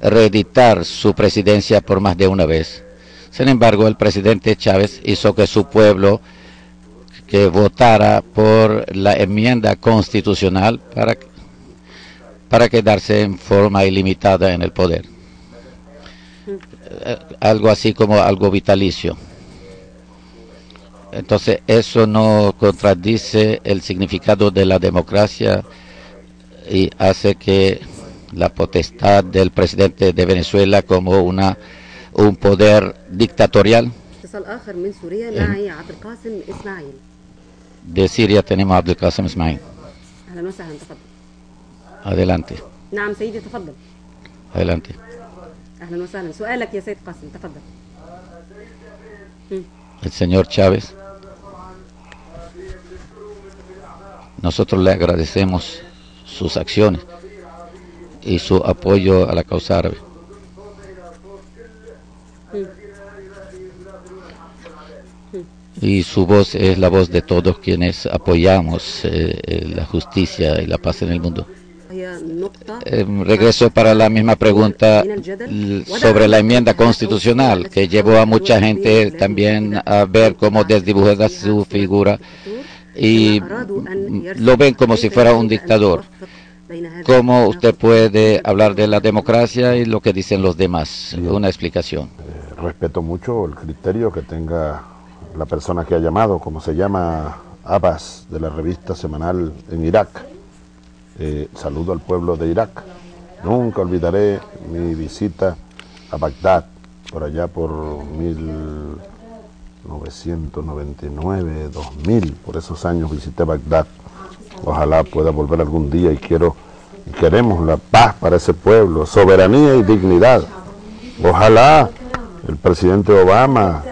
[SPEAKER 2] reeditar su presidencia por más de una vez. Sin embargo, el presidente Chávez hizo que su pueblo que votara por la enmienda constitucional para, para quedarse en forma ilimitada en el poder. [LAUGHS] Algo así como algo vitalicio. Entonces eso no contradice el significado de la democracia y hace que la potestad del presidente de Venezuela como una un poder dictatorial. De Siria tenemos a Abdel Qasim Ismail. Adelante. Adelante. El señor Chávez. Nosotros le agradecemos sus acciones y su apoyo a la causa árabe. Y su voz es la voz de todos quienes apoyamos eh, eh, la justicia y la paz en el mundo. Eh, regreso para la misma pregunta sobre la enmienda constitucional que llevó a mucha gente también a ver cómo desdibujada su figura y lo ven como si fuera un dictador. ¿Cómo usted puede hablar de la democracia y lo que dicen los demás? Una explicación.
[SPEAKER 3] Eh, respeto mucho el criterio que tenga la persona que ha llamado, como se llama Abbas, de la revista semanal en Irak. Eh, saludo al pueblo de Irak. Nunca olvidaré mi visita a Bagdad, por allá por mil 999, 2000, por esos años visité Bagdad. Ojalá pueda volver algún día y quiero y queremos la paz para ese pueblo, soberanía y dignidad. Ojalá el presidente Obama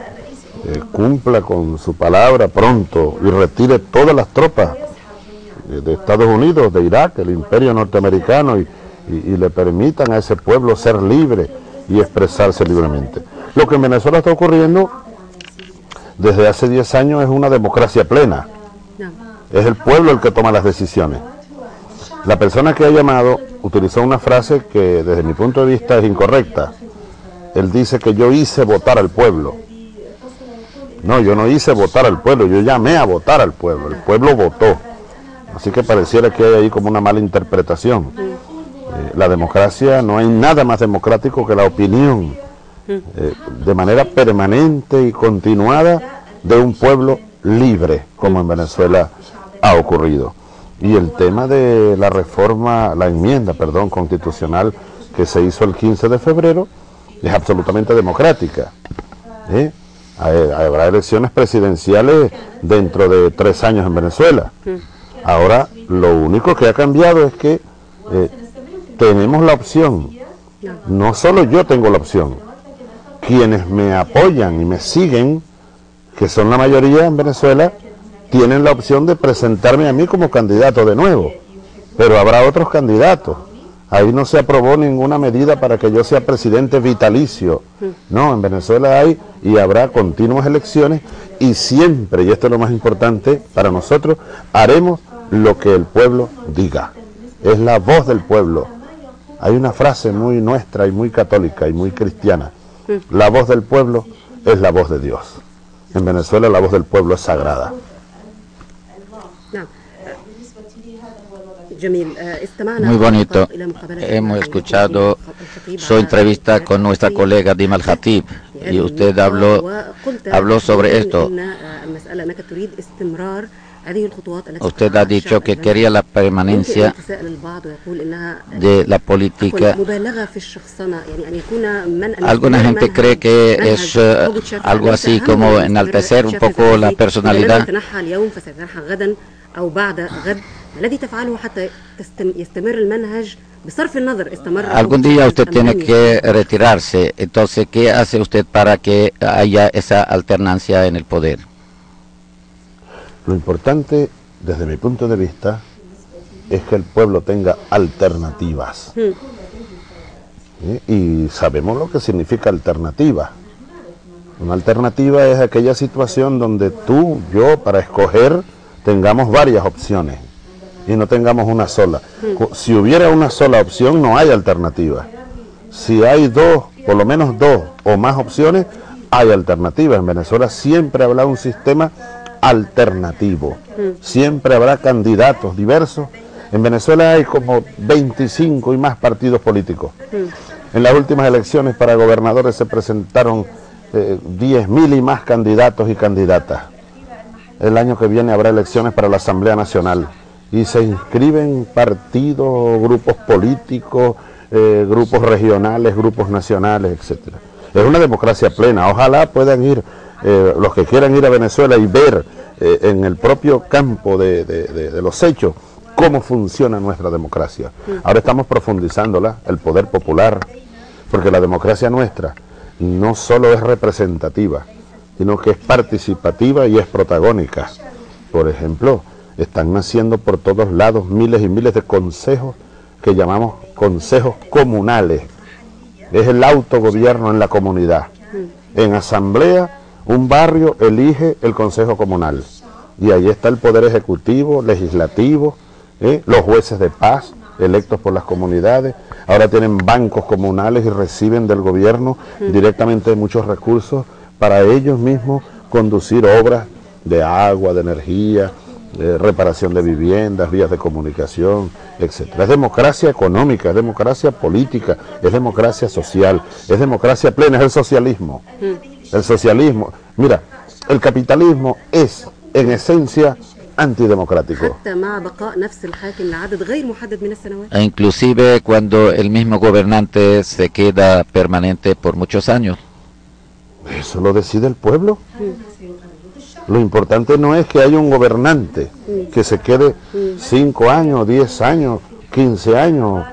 [SPEAKER 3] eh, cumpla con su palabra pronto y retire todas las tropas de, Estados Unidos, de Irak, el imperio norteamericano y, y le permitan a ese pueblo ser libre y expresarse libremente. Lo que en Venezuela está ocurriendo desde hace 10 años es una democracia plena. Es el pueblo el que toma las decisiones. La persona que ha llamado utilizó una frase que desde mi punto de vista es incorrecta. Él dice que yo hice votar al pueblo. No, yo no hice votar al pueblo, yo llamé a votar al pueblo, el pueblo votó. Así que pareciera que hay ahí como una mala interpretación. Eh, la democracia, no hay nada más democrático que la opinión eh, de manera permanente y continuada de un pueblo libre, como en Venezuela ha ocurrido. Y el tema de la reforma, la enmienda, perdón, constitucional que se hizo el 15 de febrero es absolutamente democrática. ¿eh? Habrá elecciones presidenciales dentro de tres años en Venezuela. Ahora, lo único que ha cambiado es que eh, tenemos la opción. No solo yo tengo la opción, quienes me apoyan y me siguen, que son la mayoría en Venezuela, tienen la opción de presentarme a mí como candidato de nuevo. Pero habrá otros candidatos. Ahí no se aprobó ninguna medida para que yo sea presidente vitalicio. No, en Venezuela hay y habrá continuas elecciones y siempre, y esto es lo más importante para nosotros, haremos lo que el pueblo diga. Es la voz del pueblo Hay una frase muy nuestra y muy católica y muy cristiana. La voz del pueblo es la voz de Dios. En Venezuela la voz del pueblo es sagrada.
[SPEAKER 2] Muy bonito. Hemos escuchado su entrevista con nuestra colega Dima Al-Hatib y usted habló, habló sobre esto. Usted ha dicho que quería la permanencia de la política. Alguna gente cree que es algo así como enaltecer un poco la personalidad. Algún día usted tiene que retirarse, entonces, ¿qué hace usted para que haya esa alternancia en el poder?
[SPEAKER 3] Lo importante, desde mi punto de vista, es que el pueblo tenga alternativas. Y sabemos lo que significa alternativa. Una alternativa es aquella situación donde tú, yo, para escoger, tengamos varias opciones y no tengamos una sola. Si hubiera una sola opción, no hay alternativa. Si hay dos, por lo menos dos o más opciones, hay alternativas. En Venezuela siempre habrá un sistema alternativo. Siempre habrá candidatos diversos. En Venezuela hay como 25 y más partidos políticos. En las últimas elecciones para gobernadores se presentaron eh, 10.000 y más candidatos y candidatas. El año que viene habrá elecciones para la Asamblea Nacional y se inscriben partidos, grupos políticos, eh, grupos regionales, grupos nacionales, etcétera. Es una democracia plena. Ojalá puedan ir eh, los que quieran ir a Venezuela y ver eh, en el propio campo de, los hechos cómo funciona nuestra democracia. Ahora estamos profundizándola, el poder popular, porque la democracia nuestra no solo es representativa, sino que es participativa y es protagónica. Por ejemplo, están naciendo por todos lados miles y miles de consejos que llamamos consejos comunales. Es el autogobierno en la comunidad. En asamblea un barrio elige el Consejo Comunal y ahí está el Poder Ejecutivo, Legislativo, ¿eh? los jueces de paz electos por las comunidades. Ahora tienen bancos comunales y reciben del gobierno directamente muchos recursos para ellos mismos conducir obras de agua, de energía, de reparación de viviendas, vías de comunicación, etc. Es democracia económica, es democracia política, es democracia social, es democracia plena, es el socialismo el socialismo. Mira, el capitalismo es en esencia antidemocrático.
[SPEAKER 2] E inclusive cuando el mismo gobernante se queda permanente por muchos años.
[SPEAKER 3] Eso lo decide el pueblo. Lo importante no es que haya un gobernante que se quede 5 años, 10 años, 15 años.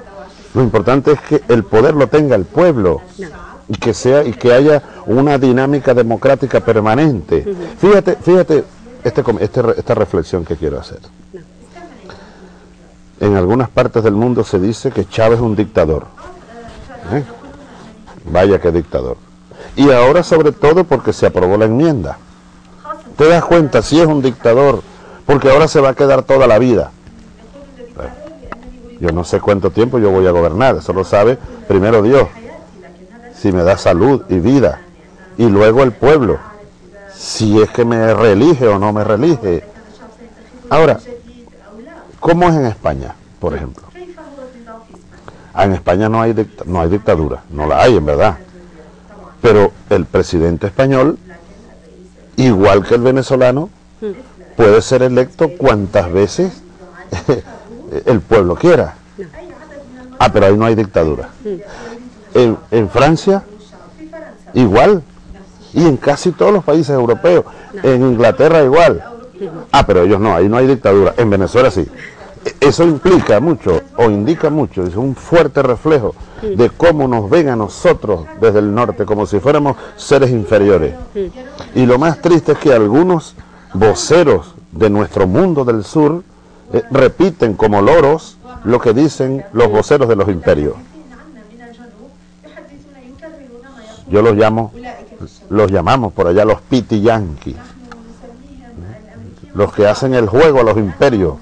[SPEAKER 3] Lo importante es que el poder lo tenga el pueblo y que sea y que haya una dinámica democrática permanente. Fíjate, fíjate este, este, esta reflexión que quiero hacer. En algunas partes del mundo se dice que Chávez es un dictador. ¿eh? Vaya que dictador. Y ahora sobre todo porque se aprobó la enmienda. ¿Te das cuenta si es un dictador? Porque ahora se va a quedar toda la vida. Yo no sé cuánto tiempo yo voy a gobernar, eso lo sabe primero Dios si me da salud y vida, y luego el pueblo, si es que me reelige o no me reelige. Ahora, ¿cómo es en España, por ejemplo? Ah, en España no hay, no hay dictadura, no la hay en verdad. Pero el presidente español, igual que el venezolano, puede ser electo cuantas veces [LAUGHS] el pueblo quiera. Ah, pero ahí no hay dictadura en, Francia igual, y en casi todos los países europeos, en Inglaterra igual. Ah, pero ellos no, ahí no hay dictadura, en Venezuela sí. Eso implica mucho, o indica mucho, es un fuerte reflejo de cómo nos ven a nosotros desde el norte, como si fuéramos seres inferiores. Y lo más triste es que algunos voceros de nuestro mundo del sur eh, repiten como loros lo que dicen los voceros de los imperios. Yo los llamo, los llamamos por allá los piti yanquis, los que hacen el juego a los imperios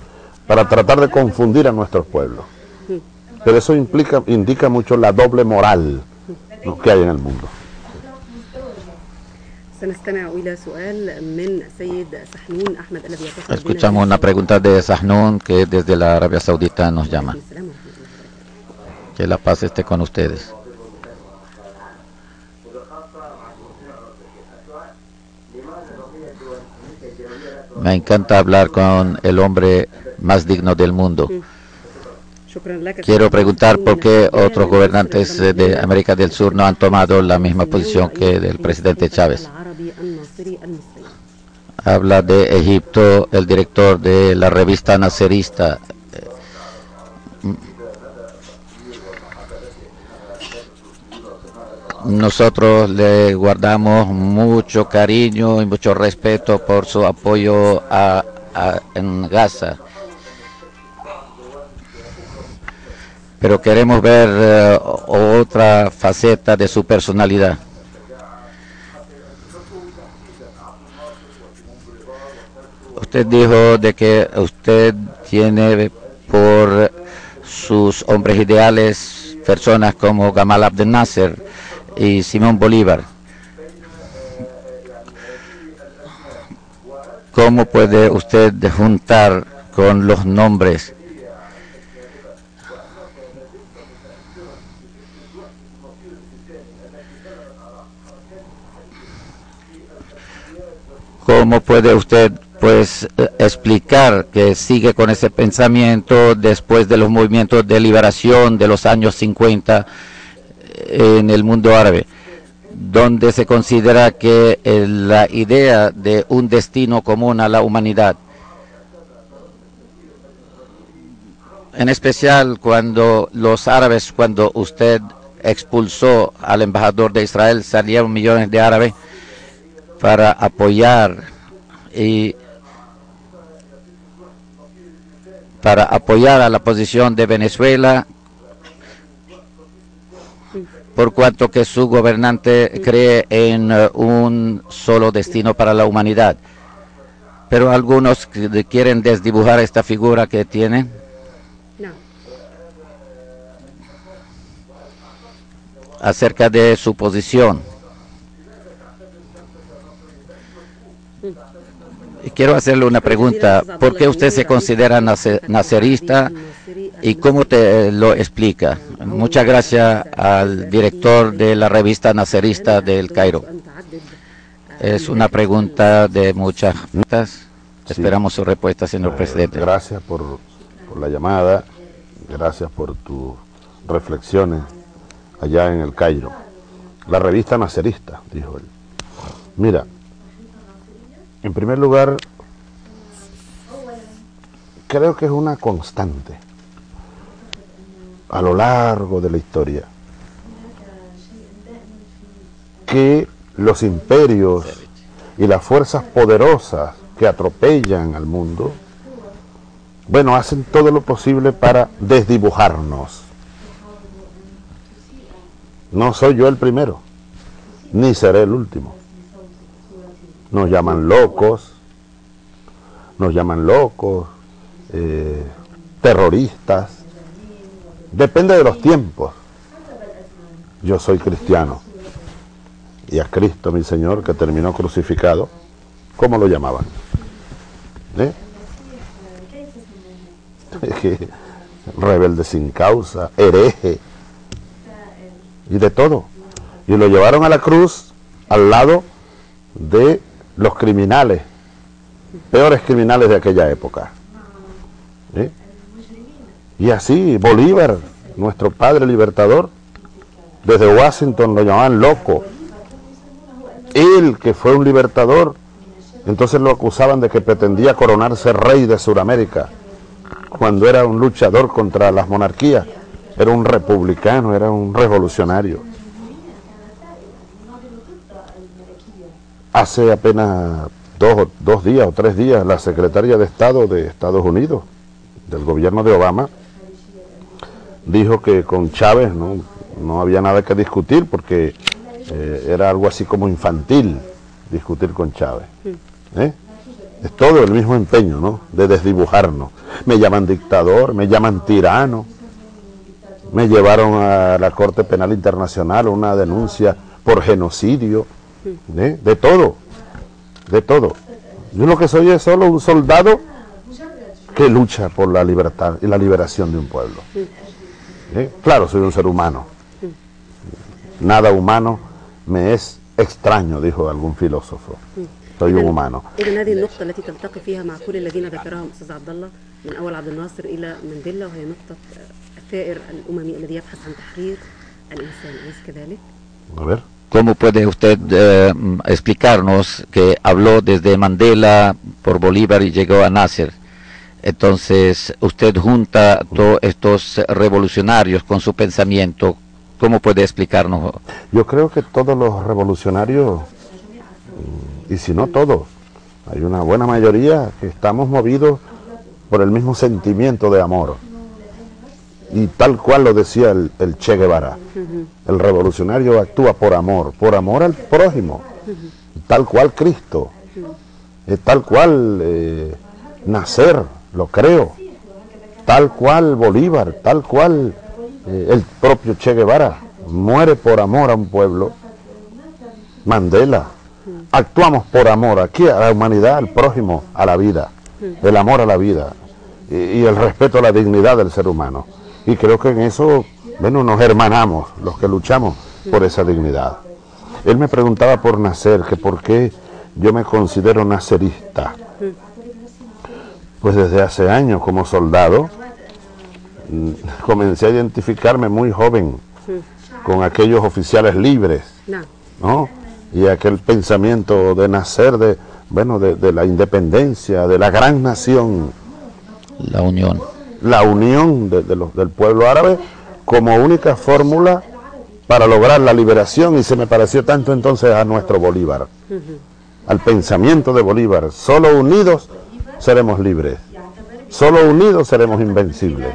[SPEAKER 3] para tratar de confundir a nuestros pueblos. Pero eso implica, indica mucho la doble moral que hay en el mundo.
[SPEAKER 2] Escuchamos una pregunta de Sahnun que desde la Arabia Saudita nos llama. Que la paz esté con ustedes. Me encanta hablar con el hombre más digno del mundo. Quiero preguntar por qué otros gobernantes de América del Sur no han tomado la misma posición que el presidente Chávez. Habla de Egipto el director de la revista Nacerista Nosotros le guardamos mucho cariño y mucho respeto por su apoyo a- en Gaza. Pero queremos ver eh, otra faceta de su personalidad. Usted dijo de que usted tiene por sus hombres ideales personas como Gamal Abdel Nasser y Simón Bolívar. ¿Cómo puede usted juntar con los nombres ¿Cómo puede usted pues explicar que sigue con ese pensamiento después de los movimientos de liberación de los años 50 en el mundo árabe, donde se considera que eh, la idea de un destino común a la humanidad, en especial cuando los árabes, cuando usted expulsó al embajador de Israel, salieron millones de árabes para apoyar y para apoyar a la posición de Venezuela por cuanto que su gobernante cree en eh, un solo destino para la humanidad. Pero algunos quieren desdibujar esta figura que tiene. acerca de su posición. Quiero hacerle una pregunta. ¿Por qué usted se considera nace- nacerista y cómo te lo explica? Muchas gracias al director de la revista Nacerista del Cairo. Es una pregunta de muchas preguntas. Esperamos su respuesta, señor presidente.
[SPEAKER 3] Gracias por, por la llamada, gracias por tus reflexiones allá en el Cairo. La revista Nacerista, dijo él. Mira, en primer lugar, creo que es una constante a lo largo de la historia que los imperios y las fuerzas poderosas que atropellan al mundo, bueno, hacen todo lo posible para desdibujarnos. No soy yo el primero, ni seré el último. Nos llaman locos, nos llaman locos, eh, terroristas, depende de los tiempos. Yo soy cristiano y a Cristo, mi Señor, que terminó crucificado, ¿cómo lo llamaban? ¿Eh? [LAUGHS] Rebelde sin causa, hereje, y de todo. Y lo llevaron a la cruz al lado de los criminales, peores criminales de aquella época. Y así, Bolívar, nuestro padre libertador, desde Washington lo llamaban loco. Él, que fue un libertador, entonces lo acusaban de que pretendía coronarse rey de Sudamérica, cuando era un luchador contra las monarquías, era un republicano, era un revolucionario. Hace apenas dos, dos días o tres días, la secretaria de Estado de Estados Unidos, del gobierno de Obama, dijo que con Chávez no, no había nada que discutir porque eh, era algo así como infantil discutir con Chávez. ¿eh? Es todo el mismo empeño, ¿no? De desdibujarnos. Me llaman dictador, me llaman tirano. Me llevaron a la Corte Penal Internacional una denuncia por genocidio, ¿eh? de todo, de todo. Yo lo que soy es solo un soldado que lucha por la libertad y la liberación de un pueblo. ¿Eh? Claro, soy un ser humano. Nada humano me es extraño, dijo algún filósofo. Soy un humano.
[SPEAKER 4] إذا هذه النقطة التي تلتقي فيها مع كل الذين ذكرهم أستاذ عبد الله من أول عبد الناصر إلى مانديلا وهي نقطة الثائر الأممي الذي يبحث عن تحرير الإنسان أليس كذلك؟
[SPEAKER 3] A ver.
[SPEAKER 2] ¿Cómo puede usted eh, explicarnos que habló desde Mandela por Bolívar y llegó a Nasser? Entonces, usted junta todos estos revolucionarios con su pensamiento. ¿Cómo puede explicarnos?
[SPEAKER 3] Yo creo que todos los revolucionarios, mm, y si no todos, hay una buena mayoría que estamos movidos por el mismo sentimiento de amor. Y tal cual lo decía el, el Che Guevara, el revolucionario actúa por amor, por amor al prójimo, tal cual Cristo, eh, tal cual eh, nacer, lo creo, tal cual Bolívar, tal cual eh, el propio Che Guevara, muere por amor a un pueblo, Mandela, actuamos por amor aquí a la humanidad, al prójimo, a la vida, el amor a la vida y, y el respeto a la dignidad del ser humano y creo que en eso, bueno, nos hermanamos los que luchamos por esa dignidad. Él me preguntaba por nacer, que por qué yo me considero nacerista. Pues desde hace años como soldado mm, [LAUGHS] comencé a identificarme muy joven con aquellos oficiales libres, ¿no? Y aquel pensamiento de nacer de, bueno, de, de la independencia, de la gran nación.
[SPEAKER 2] La unión
[SPEAKER 3] la unión de, de los, del pueblo árabe como única fórmula para lograr la liberación y se me pareció tanto entonces a nuestro Bolívar, al pensamiento de Bolívar. Solo unidos seremos libres, solo unidos seremos invencibles.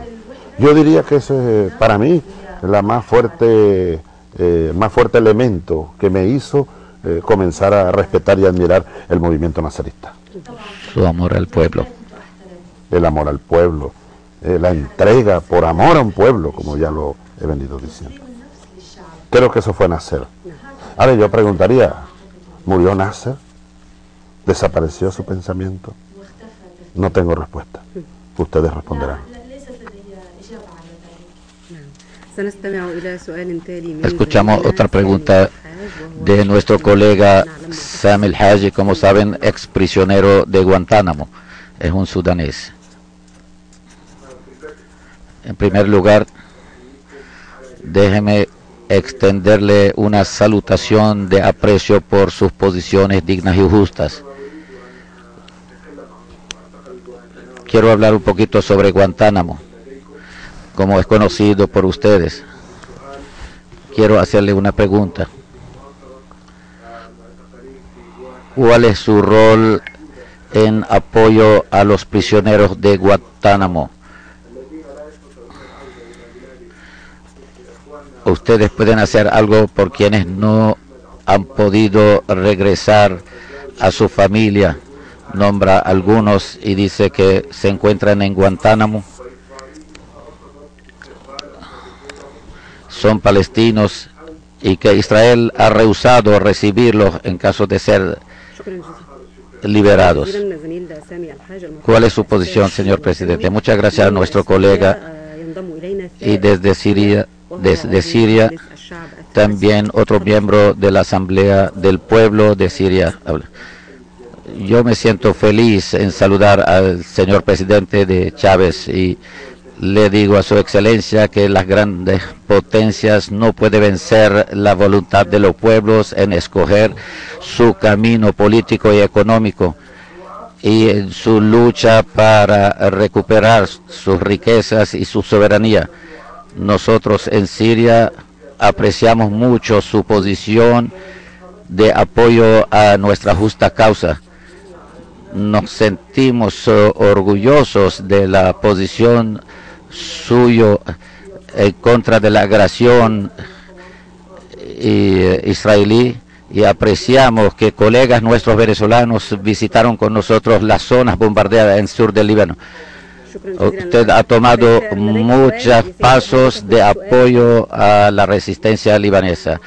[SPEAKER 3] Yo diría que ese es para mí la más fuerte, eh, más fuerte elemento que me hizo eh, comenzar a respetar y admirar el movimiento nazarista.
[SPEAKER 2] Su amor al pueblo.
[SPEAKER 3] el amor al pueblo, eh, la entrega por amor a un pueblo, como ya lo he venido diciendo. Creo que eso fue Nasser. Ahora yo preguntaría, ¿murió Nasser? ¿Desapareció su pensamiento? No tengo respuesta. Ustedes responderán.
[SPEAKER 2] Escuchamos otra pregunta de nuestro colega Sam El Haji, como saben, ex prisionero de Guantánamo. Es un sudanés. En primer lugar, déjeme extenderle una salutación de aprecio por sus posiciones dignas y justas. Quiero hablar un poquito sobre Guantánamo, como es conocido por ustedes. Quiero hacerle una pregunta. ¿Cuál es su rol en apoyo a los prisioneros de Guantánamo? ustedes pueden hacer algo por quienes no han podido regresar a su familia. Nombra algunos y dice que se encuentran en Guantánamo. Son palestinos y que Israel ha rehusado recibirlos en caso de ser liberados. ¿Cuál es su posición, señor presidente? Muchas gracias a nuestro colega y desde Siria desde Siria también otro miembro de la Asamblea del Pueblo de Siria. Yo me siento feliz en saludar al señor presidente de Chávez y le digo a su excelencia que las grandes potencias no pueden vencer la voluntad de los pueblos en escoger su camino político y económico y en su lucha para recuperar sus riquezas y su soberanía. Nosotros en Siria apreciamos mucho su posición de apoyo a nuestra justa causa. Nos sentimos eh, orgullosos de la posición suyo en contra de la agresión eh, israelí y apreciamos que colegas nuestros venezolanos visitaron con nosotros las zonas bombardeadas en sur del Líbano. Usted ha tomado muchos pasos de apoyo a la resistencia libanesa.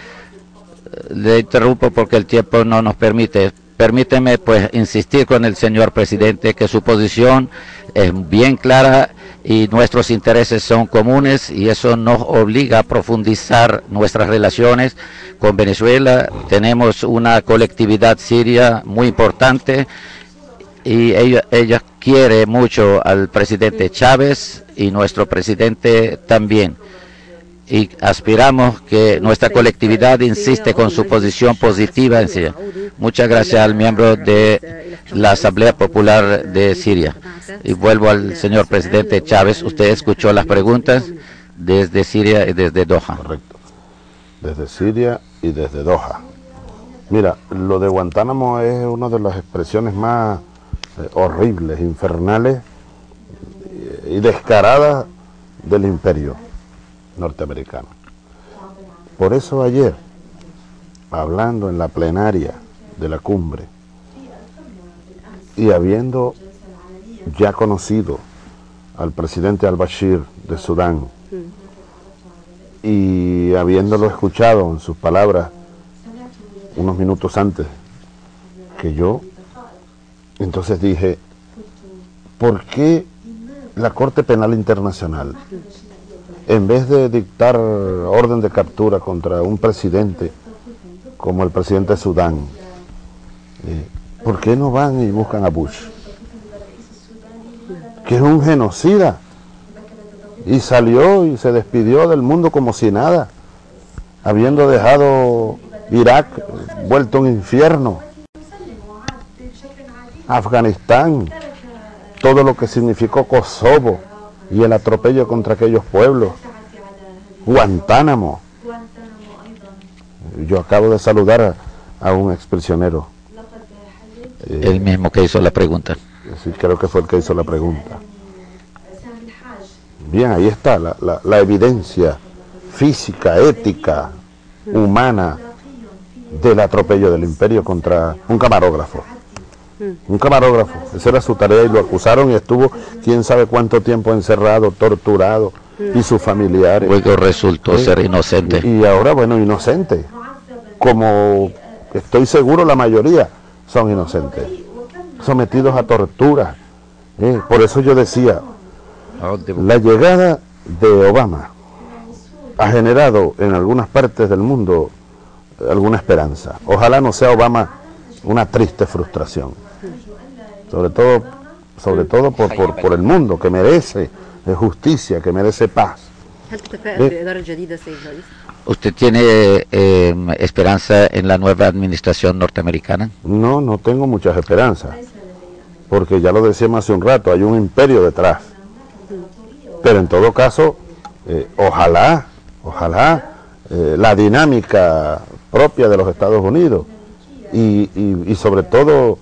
[SPEAKER 2] Le interrumpo porque el tiempo no nos permite. Permíteme pues insistir con el señor presidente que su posición es bien clara y nuestros intereses son comunes y eso nos obliga a profundizar nuestras relaciones con Venezuela. Tenemos una colectividad siria muy importante y ella, ella quiere mucho al presidente Chávez y nuestro presidente también. Y aspiramos que nuestra colectividad insiste con su posición positiva en Siria. Muchas gracias al miembro de la Asamblea Popular de Siria. Y vuelvo al señor presidente Chávez. Usted escuchó las preguntas desde Siria y desde Doha.
[SPEAKER 3] Correcto. Desde Siria y desde Doha. Mira, lo de Guantánamo es una de las expresiones más horribles, infernales y descaradas del imperio norteamericano. Por eso ayer, hablando en la plenaria de la cumbre y habiendo ya conocido al presidente al-Bashir de Sudán y habiéndolo escuchado en sus palabras unos minutos antes que yo, entonces dije, ¿por qué la Corte Penal Internacional, en vez de dictar orden de captura contra un presidente como el presidente de Sudán, eh, ¿por qué no van y buscan a Bush? Que es un genocida. Y salió y se despidió del mundo como si nada, habiendo dejado Irak vuelto un infierno. Afganistán, todo lo que significó Kosovo y el atropello contra aquellos pueblos, Guantánamo. Yo acabo de saludar a, a un exprisionero.
[SPEAKER 2] El mismo que hizo la pregunta.
[SPEAKER 3] Sí, creo que fue el que hizo la pregunta. Bien, ahí está la, la, la evidencia física, ética, humana del atropello del imperio contra un camarógrafo. Un camarógrafo, esa era su tarea y lo acusaron y estuvo quién sabe cuánto tiempo encerrado, torturado y sus familiares.
[SPEAKER 2] Luego resultó
[SPEAKER 3] Sí.
[SPEAKER 2] ser inocente.
[SPEAKER 3] Y, y ahora, bueno, inocente. Como estoy seguro la mayoría son inocentes, sometidos a tortura. ¿eh? Por eso yo decía, la llegada de Obama ha generado en algunas partes del mundo alguna esperanza. Ojalá no sea Obama una triste frustración sobre todo, sobre todo por, por, el mundo que merece justicia, que merece paz.
[SPEAKER 2] ¿Usted tiene eh, esperanza en la nueva administración norteamericana?
[SPEAKER 3] No, no tengo muchas esperanzas, porque ya lo decíamos hace un rato, hay un imperio detrás. Pero en todo caso, eh, ojalá, ojalá eh, la dinámica propia de los Estados Unidos y, y sobre todo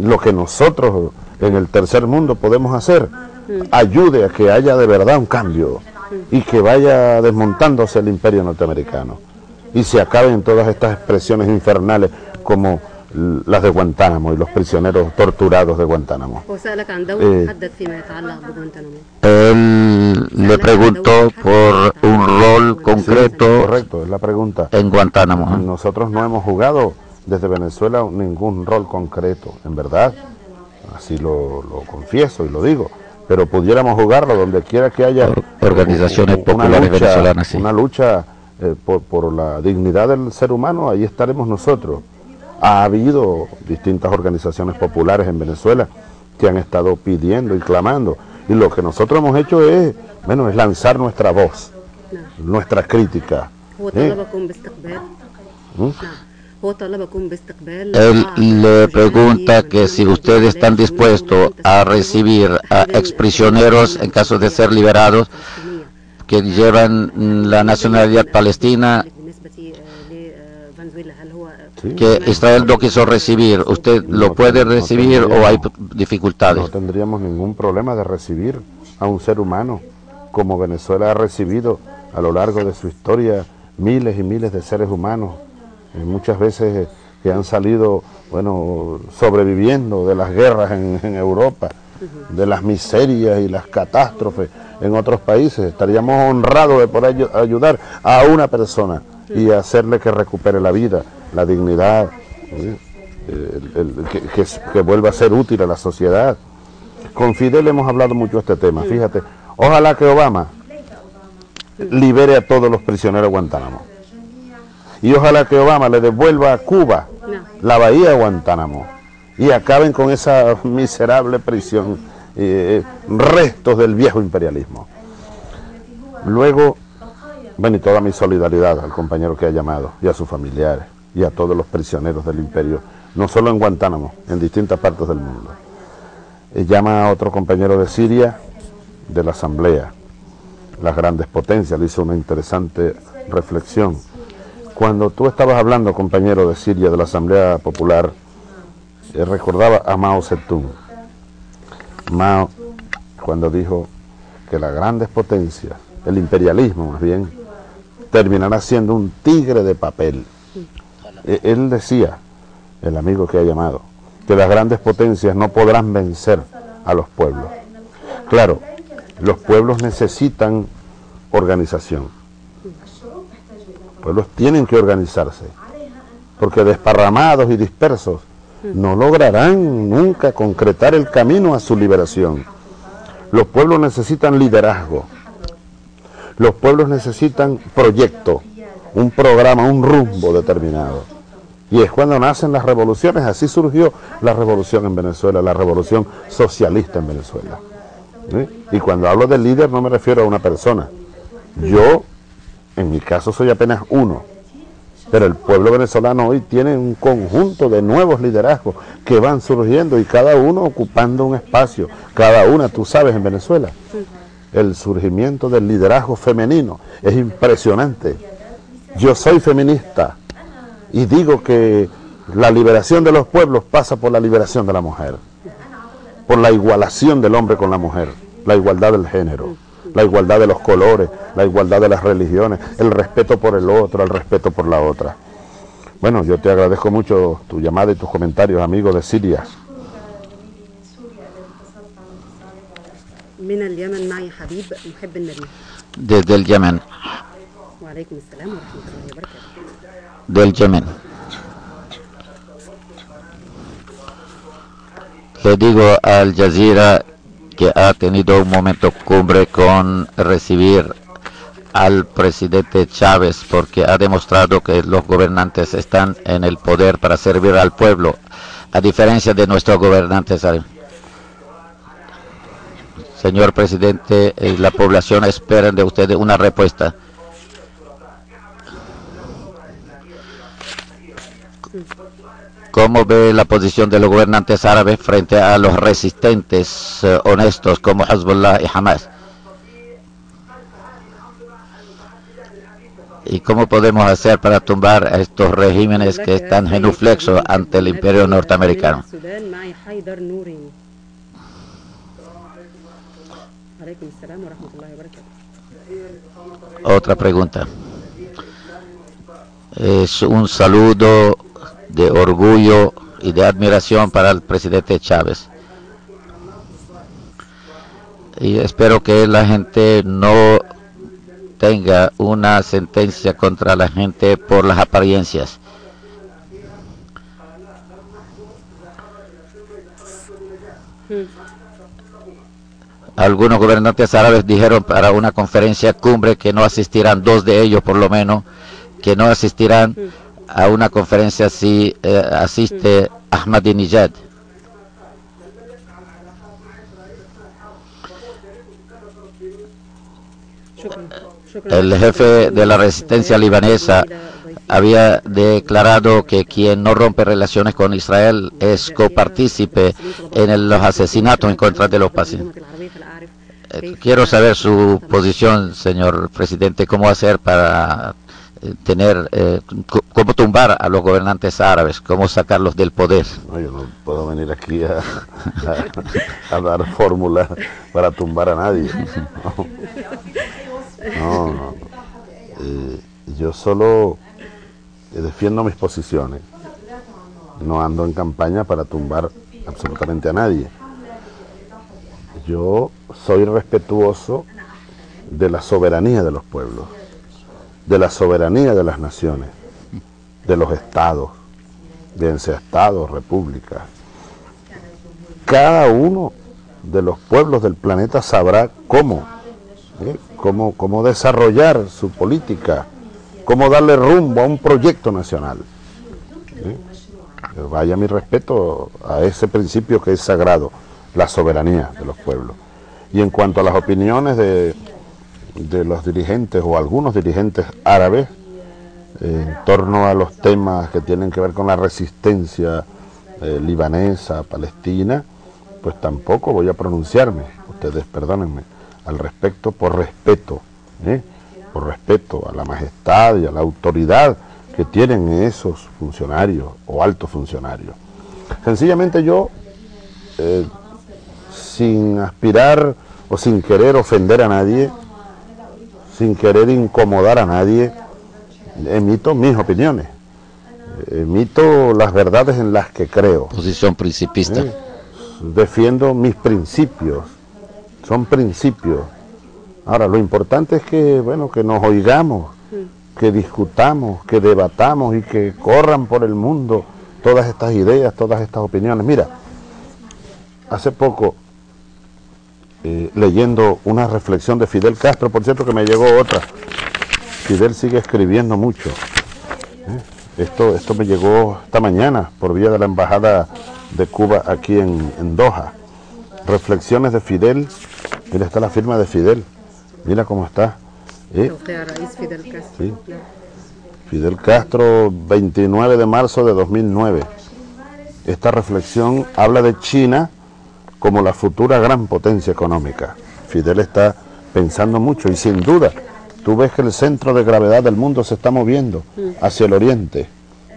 [SPEAKER 3] lo que nosotros en el tercer mundo podemos hacer, ayude a que haya de verdad un cambio y que vaya desmontándose el imperio norteamericano y se acaben todas estas expresiones infernales como las de Guantánamo y los prisioneros torturados de Guantánamo.
[SPEAKER 4] Eh,
[SPEAKER 2] Él le preguntó por un rol concreto
[SPEAKER 3] correcto, es la pregunta.
[SPEAKER 2] en Guantánamo. ¿eh?
[SPEAKER 3] Nosotros no hemos jugado desde Venezuela ningún rol concreto, en verdad, así lo, confieso y lo digo, pero pudiéramos jugarlo donde quiera que haya
[SPEAKER 2] organizaciones
[SPEAKER 3] una,
[SPEAKER 2] populares
[SPEAKER 3] lucha,
[SPEAKER 2] venezolanas. Sí.
[SPEAKER 3] Una lucha eh, por, la dignidad del ser humano, ahí estaremos nosotros. Ha habido distintas organizaciones populares en Venezuela que han estado pidiendo y clamando, y lo que nosotros hemos hecho es, bueno, es lanzar nuestra voz, nuestra crítica.
[SPEAKER 2] Él le pregunta que si ustedes están dispuestos a recibir a exprisioneros en caso de ser liberados que llevan la nacionalidad palestina que Israel no quiso recibir. ¿Usted lo puede recibir o hay dificultades?
[SPEAKER 3] No tendríamos ningún problema de recibir a un ser humano, como Venezuela ha recibido a lo largo de su historia miles y miles de seres humanos muchas veces eh, que han salido, bueno, sobreviviendo de las guerras en, en Europa de las miserias y las catástrofes en otros países. Estaríamos honrados de poder ayudar a una persona y hacerle que recupere la vida, la dignidad, que, vuelva a ser útil a la sociedad. Con Fidel hemos hablado mucho de este tema, fíjate. Ojalá que Obama libere a todos los prisioneros de Guantánamo. Y ojalá que Obama le devuelva a Cuba la bahía de Guantánamo y acaben con esa miserable prisión, eh, restos del viejo imperialismo. Luego, bueno, y toda mi solidaridad al compañero que ha llamado y a sus familiares y a todos los prisioneros del imperio, no solo en Guantánamo, en distintas partes del mundo. Eh, llama a otro compañero de Siria, de la Asamblea, las grandes potencias, le hizo una interesante reflexión. Cuando tú estabas hablando, compañero de Siria, de la Asamblea Popular, eh, recordaba a Mao Zedong. Mao, cuando dijo que las grandes potencias, el imperialismo más bien, terminará siendo un tigre de papel. E, él decía, el amigo que ha llamado, que las grandes potencias no podrán vencer a los pueblos. Claro, los pueblos necesitan organización. Los pueblos tienen que organizarse, porque desparramados y dispersos no lograrán nunca concretar el camino a su liberación. Los pueblos necesitan liderazgo. Los pueblos necesitan proyecto, un programa, un rumbo determinado. Y es cuando nacen las revoluciones, así surgió la revolución en Venezuela, la revolución socialista en Venezuela. Y cuando hablo de líder no me refiero a una persona. Yo, en mi caso, soy apenas uno pero el pueblo venezolano hoy tiene un conjunto de nuevos liderazgos que van surgiendo y cada uno ocupando un espacio, cada una, tú sabes, en Venezuela. El surgimiento del liderazgo femenino es impresionante. Yo soy feminista y digo que la liberación de los pueblos pasa por la liberación de la mujer, por la igualación del hombre con la mujer, la igualdad del género la igualdad de los colores, la igualdad de las religiones, el respeto por el otro, el respeto por la otra. Bueno, yo te agradezco mucho tu llamada y tus comentarios, amigo de Siria.
[SPEAKER 2] Desde el Yemen. Del Yemen. Le digo al Jazeera que ha tenido un momento cumbre con recibir al presidente Chávez porque ha demostrado que los gobernantes están en el poder para servir al pueblo, a diferencia de nuestros gobernantes. Señor presidente, eh, la población espera de ustedes una respuesta. ¿Cómo ve la posición de los gobernantes árabes frente a los resistentes eh, honestos como Hezbollah y Hamas? ¿Y cómo podemos hacer para tumbar a estos regímenes que están genuflexos ante el imperio norteamericano? Otra pregunta. Es un saludo de orgullo y de admiración para el presidente Chávez. Y espero que la gente no tenga una sentencia contra la gente por las apariencias. Algunos gobernantes árabes dijeron para una conferencia cumbre que no asistirán, dos de ellos por lo menos, que no asistirán a una conferencia así eh, asiste Ahmadinejad. El jefe de la resistencia libanesa había declarado que quien no rompe relaciones con Israel es copartícipe en los asesinatos en contra de los pacientes. Eh, quiero saber su posición, señor presidente, cómo hacer para tener, eh, cómo tumbar a los gobernantes árabes, cómo sacarlos del poder.
[SPEAKER 3] No, yo no puedo venir aquí a, dar fórmulas para tumbar a nadie. No, no. Eh, yo solo defiendo mis posiciones. No ando en campaña para tumbar absolutamente a nadie. yo soy respetuoso de la soberanía de los pueblos, de la soberanía de las naciones, de los estados, sea estados, repúblicas. Cada uno de los pueblos del planeta sabrá cómo, ¿eh? cómo, cómo desarrollar su política, cómo darle rumbo a un proyecto nacional. ¿eh? Vaya mi respeto a ese principio que es sagrado, la soberanía de los pueblos. Y en cuanto a las opiniones de, de los dirigentes o algunos dirigentes árabes eh, en torno a los temas que tienen que ver con la resistencia eh, libanesa, palestina, pues tampoco voy a pronunciarme, ustedes perdónenme, al respecto por respeto, ¿eh? por respeto a la majestad y a la autoridad que tienen esos funcionarios o altos funcionarios. Sencillamente yo, sin aspirar o sin querer ofender a nadie, sin querer incomodar a nadie, emito mis opiniones, emito las verdades en las que creo.
[SPEAKER 2] Posición principista.
[SPEAKER 3] ¿Eh? Defiendo mis principios, son principios. Ahora, lo importante es que, bueno, que nos oigamos, que discutamos, que debatamos y que corran por el mundo todas estas ideas, todas estas opiniones. Mira, hace poco eh, leyendo una reflexión de Fidel Castro, por cierto que me llegó otra. Fidel sigue escribiendo mucho. ¿eh? Esto, esto me llegó esta mañana por vía de la Embajada de Cuba aquí en, Doha. Reflexiones de Fidel. Mira, está la firma de Fidel. Mira cómo está. ¿eh? Fidel Castro. Fidel Castro, 29 de marzo de 2009. Esta reflexión habla de China como la futura gran potencia económica. Fidel está pensando mucho y sin duda tú ves que el centro de gravedad del mundo se está moviendo hacia el oriente,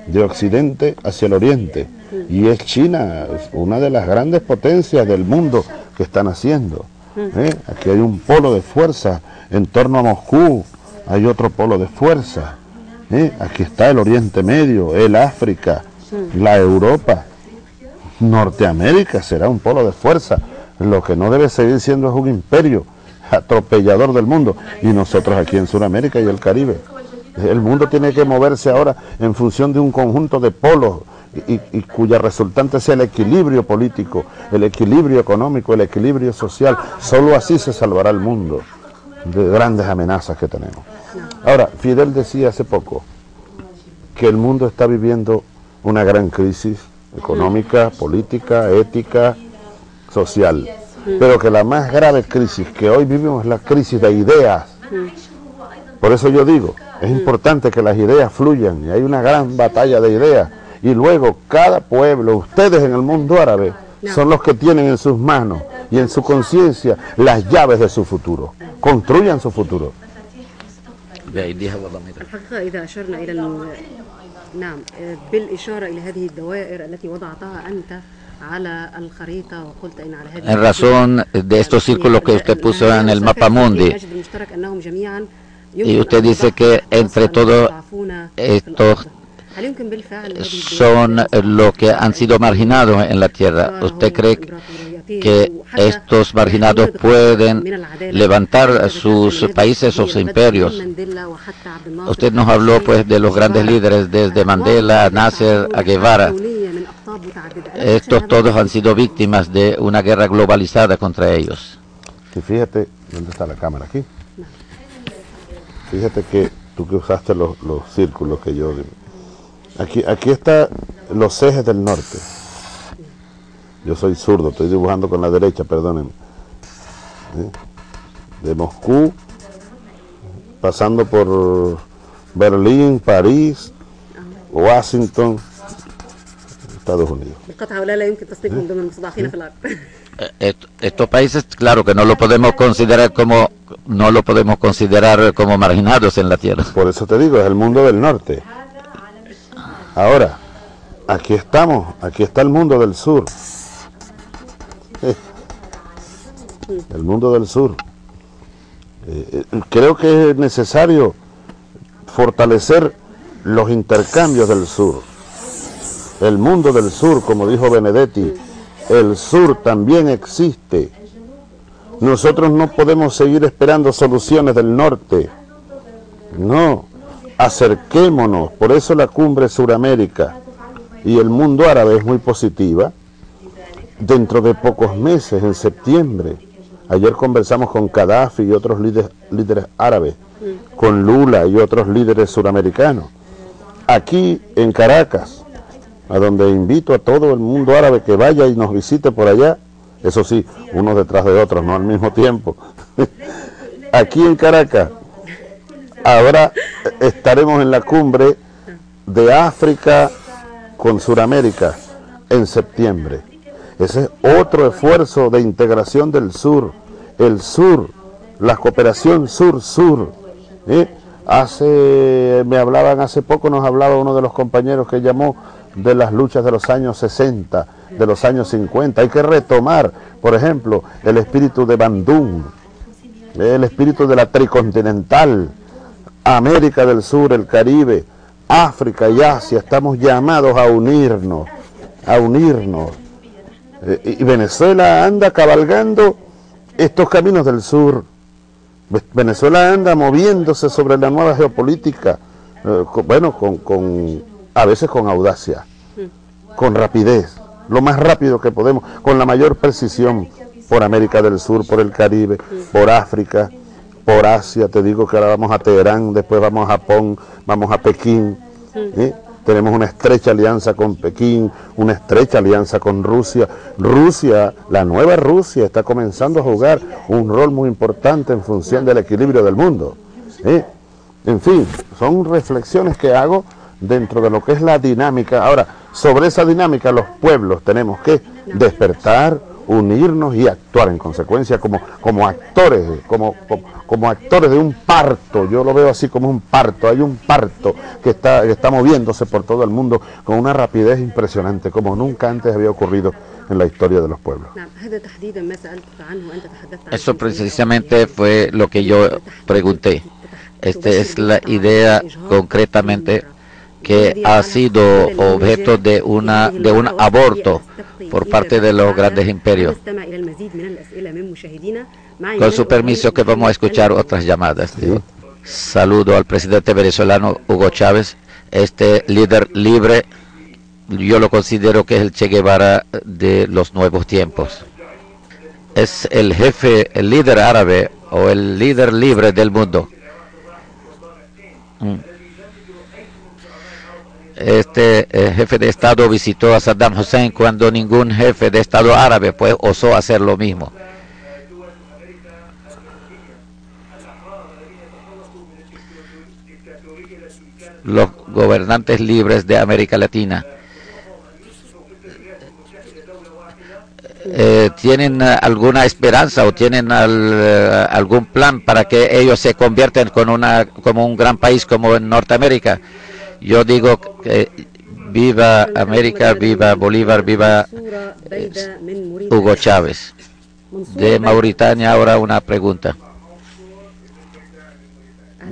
[SPEAKER 3] de occidente hacia el oriente. Y es China, una de las grandes potencias del mundo que están haciendo. ¿eh? Aquí hay un polo de fuerza en torno a Moscú, hay otro polo de fuerza. ¿eh? Aquí está el Oriente Medio, el África, la Europa. Norteamérica será un polo de fuerza. Lo que no debe seguir siendo es un imperio atropellador del mundo. Y nosotros aquí en Sudamérica y el Caribe. El mundo tiene que moverse ahora en función de un conjunto de polos y, cuya resultante sea el equilibrio político, el equilibrio económico, el equilibrio social. Solo así se salvará el mundo de grandes amenazas que tenemos. Ahora, Fidel decía hace poco que el mundo está viviendo una gran crisis económica, política, ética, social. Pero que la más grave crisis que hoy vivimos es la crisis de ideas. Por eso yo digo, es importante que las ideas fluyan y hay una gran batalla de ideas. Y luego cada pueblo, ustedes en el mundo árabe, son los que tienen en sus manos y en su conciencia las llaves de su futuro. Construyan su futuro.
[SPEAKER 4] نعم بالإشارة إلى هذه الدوائر التي وضعتها أنت
[SPEAKER 2] En razón de estos círculos que usted puso en el mapa mundi, y usted dice que entre todos estos son los que han sido marginados en la tierra. ¿Usted cree que estos marginados pueden levantar sus países o sus imperios. Usted nos habló pues de los grandes líderes desde Mandela, Nasser, a Guevara. Estos todos han sido víctimas de una guerra globalizada contra ellos.
[SPEAKER 3] Y fíjate, ¿dónde está la cámara? Aquí. Fíjate que tú que usaste los, los círculos que yo... Aquí, aquí están los ejes del norte yo soy zurdo, estoy dibujando con la derecha, perdonen. ¿Eh? De Moscú, pasando por Berlín, París, Washington, Estados Unidos.
[SPEAKER 2] ¿Eh? estos países, claro que no lo podemos considerar como no lo podemos considerar como marginados en la tierra.
[SPEAKER 3] Por eso te digo, es el mundo del norte. Ahora, aquí estamos, aquí está el mundo del sur. [LAUGHS] el mundo del sur. Eh, eh, creo que es necesario fortalecer los intercambios del sur. El mundo del sur, como dijo Benedetti, el sur también existe. Nosotros no podemos seguir esperando soluciones del norte. No, acerquémonos. Por eso la cumbre Suramérica y el mundo árabe es muy positiva. Dentro de pocos meses, en septiembre, ayer conversamos con Gaddafi y otros líderes, líderes árabes, con Lula y otros líderes suramericanos. Aquí en Caracas, a donde invito a todo el mundo árabe que vaya y nos visite por allá, eso sí, unos detrás de otros, no al mismo tiempo. [LAUGHS] Aquí en Caracas, ahora estaremos en la cumbre de África con Suramérica en septiembre. Ese es otro esfuerzo de integración del sur, el sur, la cooperación sur-sur. Hace, me hablaban hace poco, nos hablaba uno de los compañeros que llamó de las luchas de los años 60, de los años 50. Hay que retomar, por ejemplo, el espíritu de Bandung, el espíritu de la tricontinental, América del Sur, el Caribe, África y Asia. Estamos llamados a unirnos, a unirnos. Eh, y Venezuela anda cabalgando estos caminos del sur. Venezuela anda moviéndose sobre la nueva geopolítica, eh, bueno, con, con, a veces con audacia, con rapidez, lo más rápido que podemos, con la mayor precisión por América del Sur, por el Caribe, por África, por Asia. Te digo que ahora vamos a Teherán, después vamos a Japón, vamos a Pekín. ¿eh? Tenemos una estrecha alianza con Pekín, una estrecha alianza con Rusia. Rusia, la nueva Rusia, está comenzando a jugar un rol muy importante en función del equilibrio del mundo. En fin, son reflexiones que hago dentro de lo que es la dinámica. Ahora, sobre esa dinámica los pueblos tenemos que despertar, unirnos y actuar en consecuencia como, como actores, como, como, actores de un parto. Yo lo veo así como un parto. Hay un parto que está, que está moviéndose por todo el mundo con una rapidez impresionante, como nunca antes había ocurrido en la historia de los pueblos.
[SPEAKER 2] Eso precisamente fue lo que yo pregunté. Esta es la idea concretamente que ha sido objeto de una de un aborto por parte de los grandes imperios. Con su permiso que vamos a escuchar otras llamadas. Saludo al presidente venezolano Hugo Chávez, este líder libre, yo lo considero que es el Che Guevara de los nuevos tiempos. Es el jefe, el líder árabe o el líder libre del mundo. Este eh, jefe de Estado visitó a Saddam Hussein cuando ningún jefe de Estado árabe pues osó hacer lo mismo. Los gobernantes libres de América Latina eh, tienen alguna esperanza o tienen eh, algún plan para que ellos se conviertan con una, como un gran país como en Norteamérica. Yo digo que viva América, viva Bolívar, viva eh, Hugo Chávez. De Mauritania ahora una pregunta.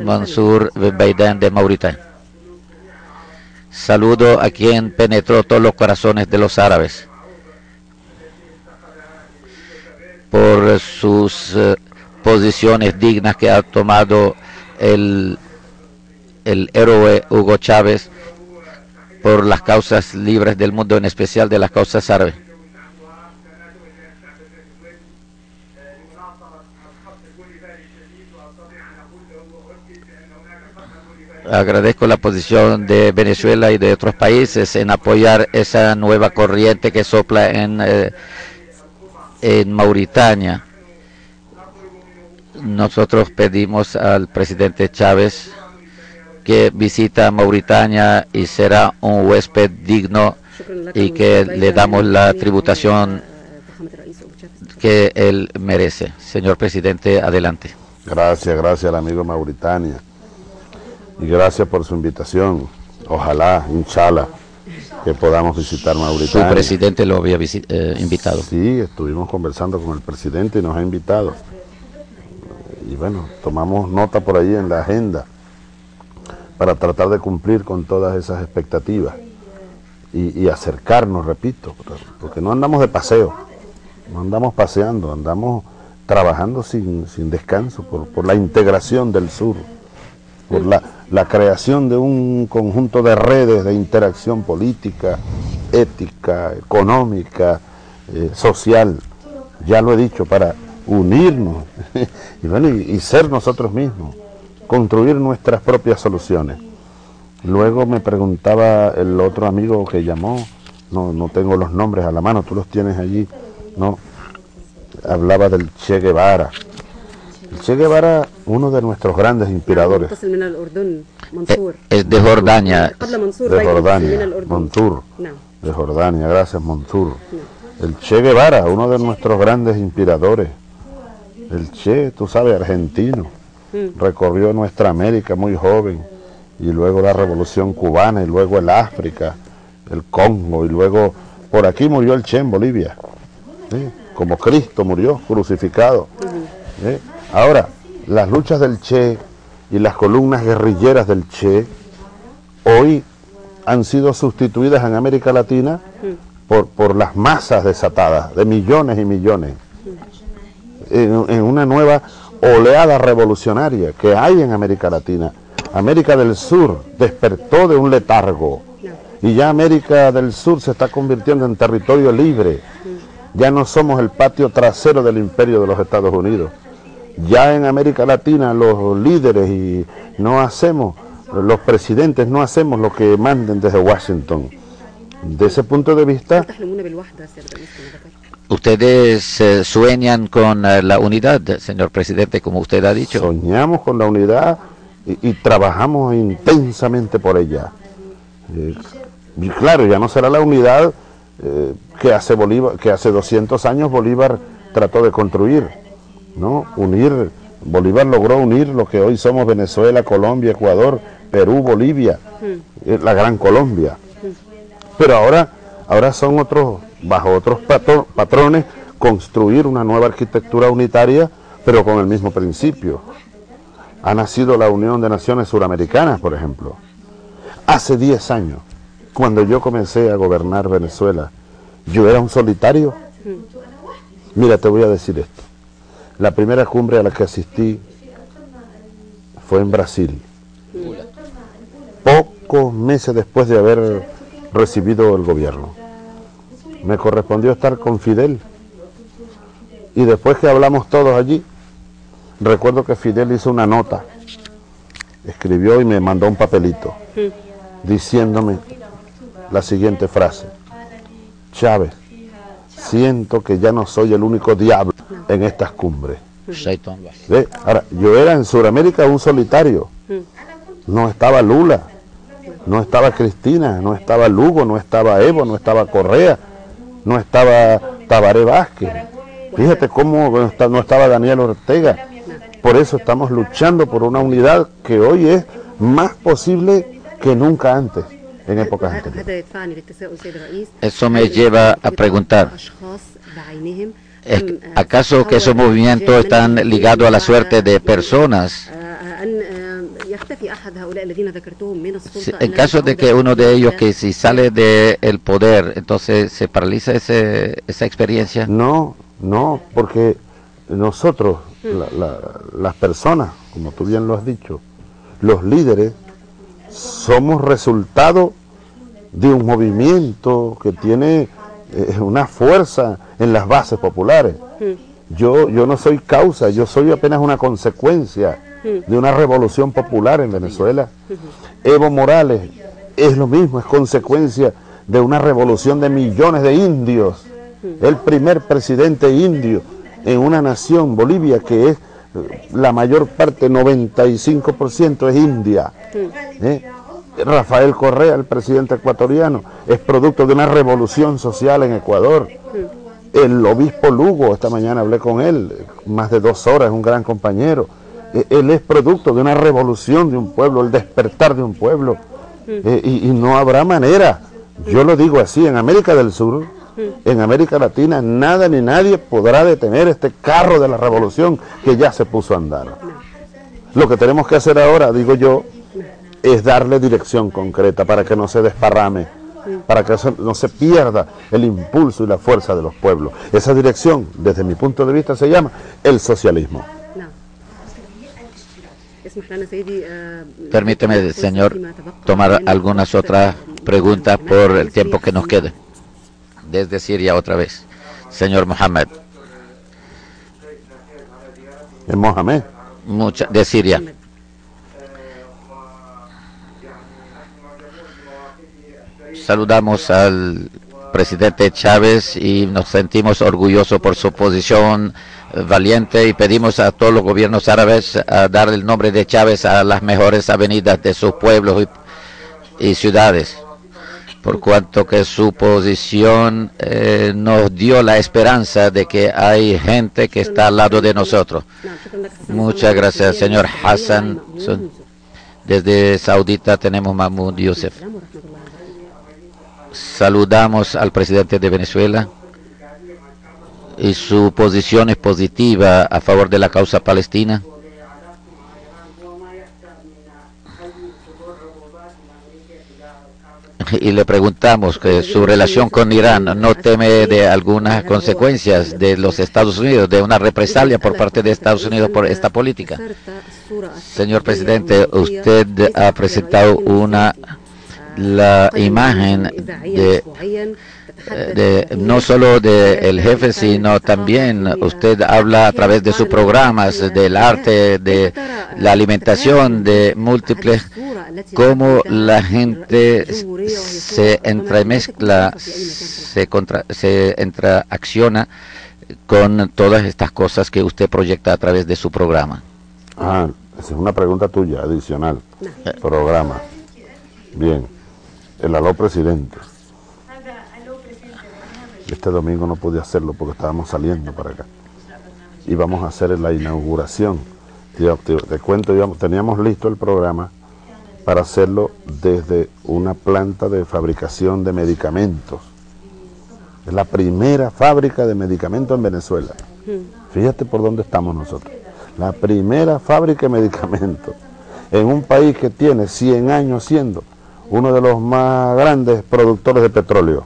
[SPEAKER 2] Mansur Beidán de Mauritania. Saludo a quien penetró todos los corazones de los árabes por sus uh, posiciones dignas que ha tomado el el héroe Hugo Chávez por las causas libres del mundo, en especial de las causas árabes. Agradezco la posición de Venezuela y de otros países en apoyar esa nueva corriente que sopla en, eh, en Mauritania. Nosotros pedimos al presidente Chávez que visita Mauritania y será un huésped digno y que le damos la tributación que él merece. Señor presidente, adelante.
[SPEAKER 3] Gracias, gracias al amigo Mauritania. Y gracias por su invitación. Ojalá, inshallah, que podamos visitar Mauritania.
[SPEAKER 2] Su presidente lo había eh, invitado.
[SPEAKER 3] Sí, estuvimos conversando con el presidente y nos ha invitado. Y bueno, tomamos nota por ahí en la agenda para tratar de cumplir con todas esas expectativas y, acercarnos, repito, porque no andamos de paseo, no andamos paseando, andamos trabajando sin, sin descanso por, por, la integración del sur, por la, la, creación de un conjunto de redes de interacción política, ética, económica, eh, social, ya lo he dicho, para unirnos [LAUGHS] y, bueno, y, y ser nosotros mismos, construir nuestras propias soluciones. Luego me preguntaba el otro amigo que llamó, no, no tengo los nombres a la mano, tú los tienes allí, no, hablaba del Che Guevara. El Che Guevara, uno de nuestros grandes inspiradores.
[SPEAKER 2] Es de Jordania.
[SPEAKER 3] De Jordania, Montur. De Jordania, gracias Montur. El Che Guevara, uno de nuestros grandes inspiradores. El Che, tú sabes, argentino. Recorrió nuestra América muy joven. Y luego la revolución cubana, y luego el África, el Congo, y luego por aquí murió el Che en Bolivia. ¿sí? como Cristo murió crucificado. Ahora, las luchas del Che y las columnas guerrilleras del Che hoy han sido sustituidas en América Latina por, por las masas desatadas, de millones y millones, en, en una nueva oleada revolucionaria que hay en América Latina. América del Sur despertó de un letargo y ya América del Sur se está convirtiendo en territorio libre. Ya no somos el patio trasero del imperio de los Estados Unidos. Ya en América Latina los líderes y no hacemos, los presidentes no hacemos lo que manden desde Washington. De ese punto de vista...
[SPEAKER 2] Ustedes eh, sueñan con eh, la unidad, señor presidente, como usted ha dicho.
[SPEAKER 3] Soñamos con la unidad y, y trabajamos intensamente por ella. Eh, y claro, ya no será la unidad eh, que, hace Bolívar, que hace 200 años Bolívar trató de construir, ¿no? Unir, Bolívar logró unir lo que hoy somos Venezuela, Colombia, Ecuador, Perú, Bolivia, eh, la Gran Colombia. Pero ahora, ahora son otros, bajo otros patrones, construir una nueva arquitectura unitaria, pero con el mismo principio. Ha nacido la Unión de Naciones Suramericanas, por ejemplo. Hace 10 años, cuando yo comencé a gobernar Venezuela, yo era un solitario. Mira, te voy a decir esto. La primera cumbre a la que asistí fue en Brasil. Pocos meses después de haber recibido el gobierno. Me correspondió estar con Fidel. Y después que hablamos todos allí, recuerdo que Fidel hizo una nota, escribió y me mandó un papelito, diciéndome la siguiente frase. Chávez, siento que ya no soy el único diablo en estas cumbres. ¿Ve? Ahora, yo era en Sudamérica un solitario. No estaba Lula, no estaba Cristina, no estaba Lugo, no estaba Evo, no estaba Correa, no estaba Tabaré Vázquez. Fíjate cómo no estaba Daniel Ortega. Por eso estamos luchando por una unidad que hoy es más posible que nunca antes en épocas anteriores.
[SPEAKER 2] Eso me lleva a preguntar, ¿acaso que esos movimientos están ligados a la suerte de personas? En caso de que uno de ellos que si sale del poder, entonces se paraliza ese, esa experiencia.
[SPEAKER 3] No, no, porque nosotros, la, la, las personas, como tú bien lo has dicho, los líderes, somos resultado de un movimiento que tiene eh, una fuerza en las bases populares. Yo, yo no soy causa, yo soy apenas una consecuencia de una revolución popular en Venezuela. Evo Morales es lo mismo, es consecuencia de una revolución de millones de indios. El primer presidente indio en una nación, Bolivia, que es eh, la mayor parte, 95% es India. ¿eh? Rafael Correa, el presidente ecuatoriano, es producto de una revolución social en Ecuador. El obispo Lugo, esta mañana hablé con él, más de dos horas, es un gran compañero. E, él es producto de una revolución de un pueblo, el despertar de un pueblo. E, y, y no habrá manera, yo lo digo así, en América del Sur, en América Latina, nada ni nadie podrá detener este carro de la revolución que ya se puso a andar. Lo que tenemos que hacer ahora, digo yo, es darle dirección concreta para que no se desparrame para que no se pierda el impulso y la fuerza de los pueblos. Esa dirección, desde mi punto de vista, se llama el socialismo.
[SPEAKER 2] Permíteme, señor, tomar algunas otras preguntas por el tiempo que nos quede. Desde Siria otra vez. Señor Mohamed.
[SPEAKER 3] ¿En Mohamed?
[SPEAKER 2] Mucha, de Siria. Saludamos al presidente Chávez y nos sentimos orgullosos por su posición valiente y pedimos a todos los gobiernos árabes a dar el nombre de Chávez a las mejores avenidas de sus pueblos y, ciudades, por cuanto que su posición eh, nos dio la esperanza de que hay gente que está al lado de nosotros. Muchas gracias, señor Hassan. Desde Saudita tenemos Mahmoud Youssef. Saludamos al presidente de Venezuela y su posición es positiva a favor de la causa palestina. Y le preguntamos que su relación con Irán no teme de algunas consecuencias de los Estados Unidos, de una represalia por parte de Estados Unidos por esta política. Señor presidente, usted ha presentado una la imagen de de, no solo del jefe, sino también usted habla a través de sus programas del arte, de la alimentación, de múltiples, cómo la gente se entremezcla, se, contra, se con todas estas cosas que usted proyecta a través de su programa.
[SPEAKER 3] Ah, esa es una pregunta tuya, adicional. Programa. Bien. El aló presidente. Este domingo no pude hacerlo porque estábamos saliendo para acá. Íbamos a hacer la inauguración. Te, cuento, teníamos listo el programa para hacerlo desde una planta de fabricación de medicamentos. Es la primera fábrica de medicamentos en Venezuela. Fíjate por dónde estamos nosotros. La primera fábrica de medicamentos en un país que tiene 100 años siendo uno de los más grandes productores de petróleo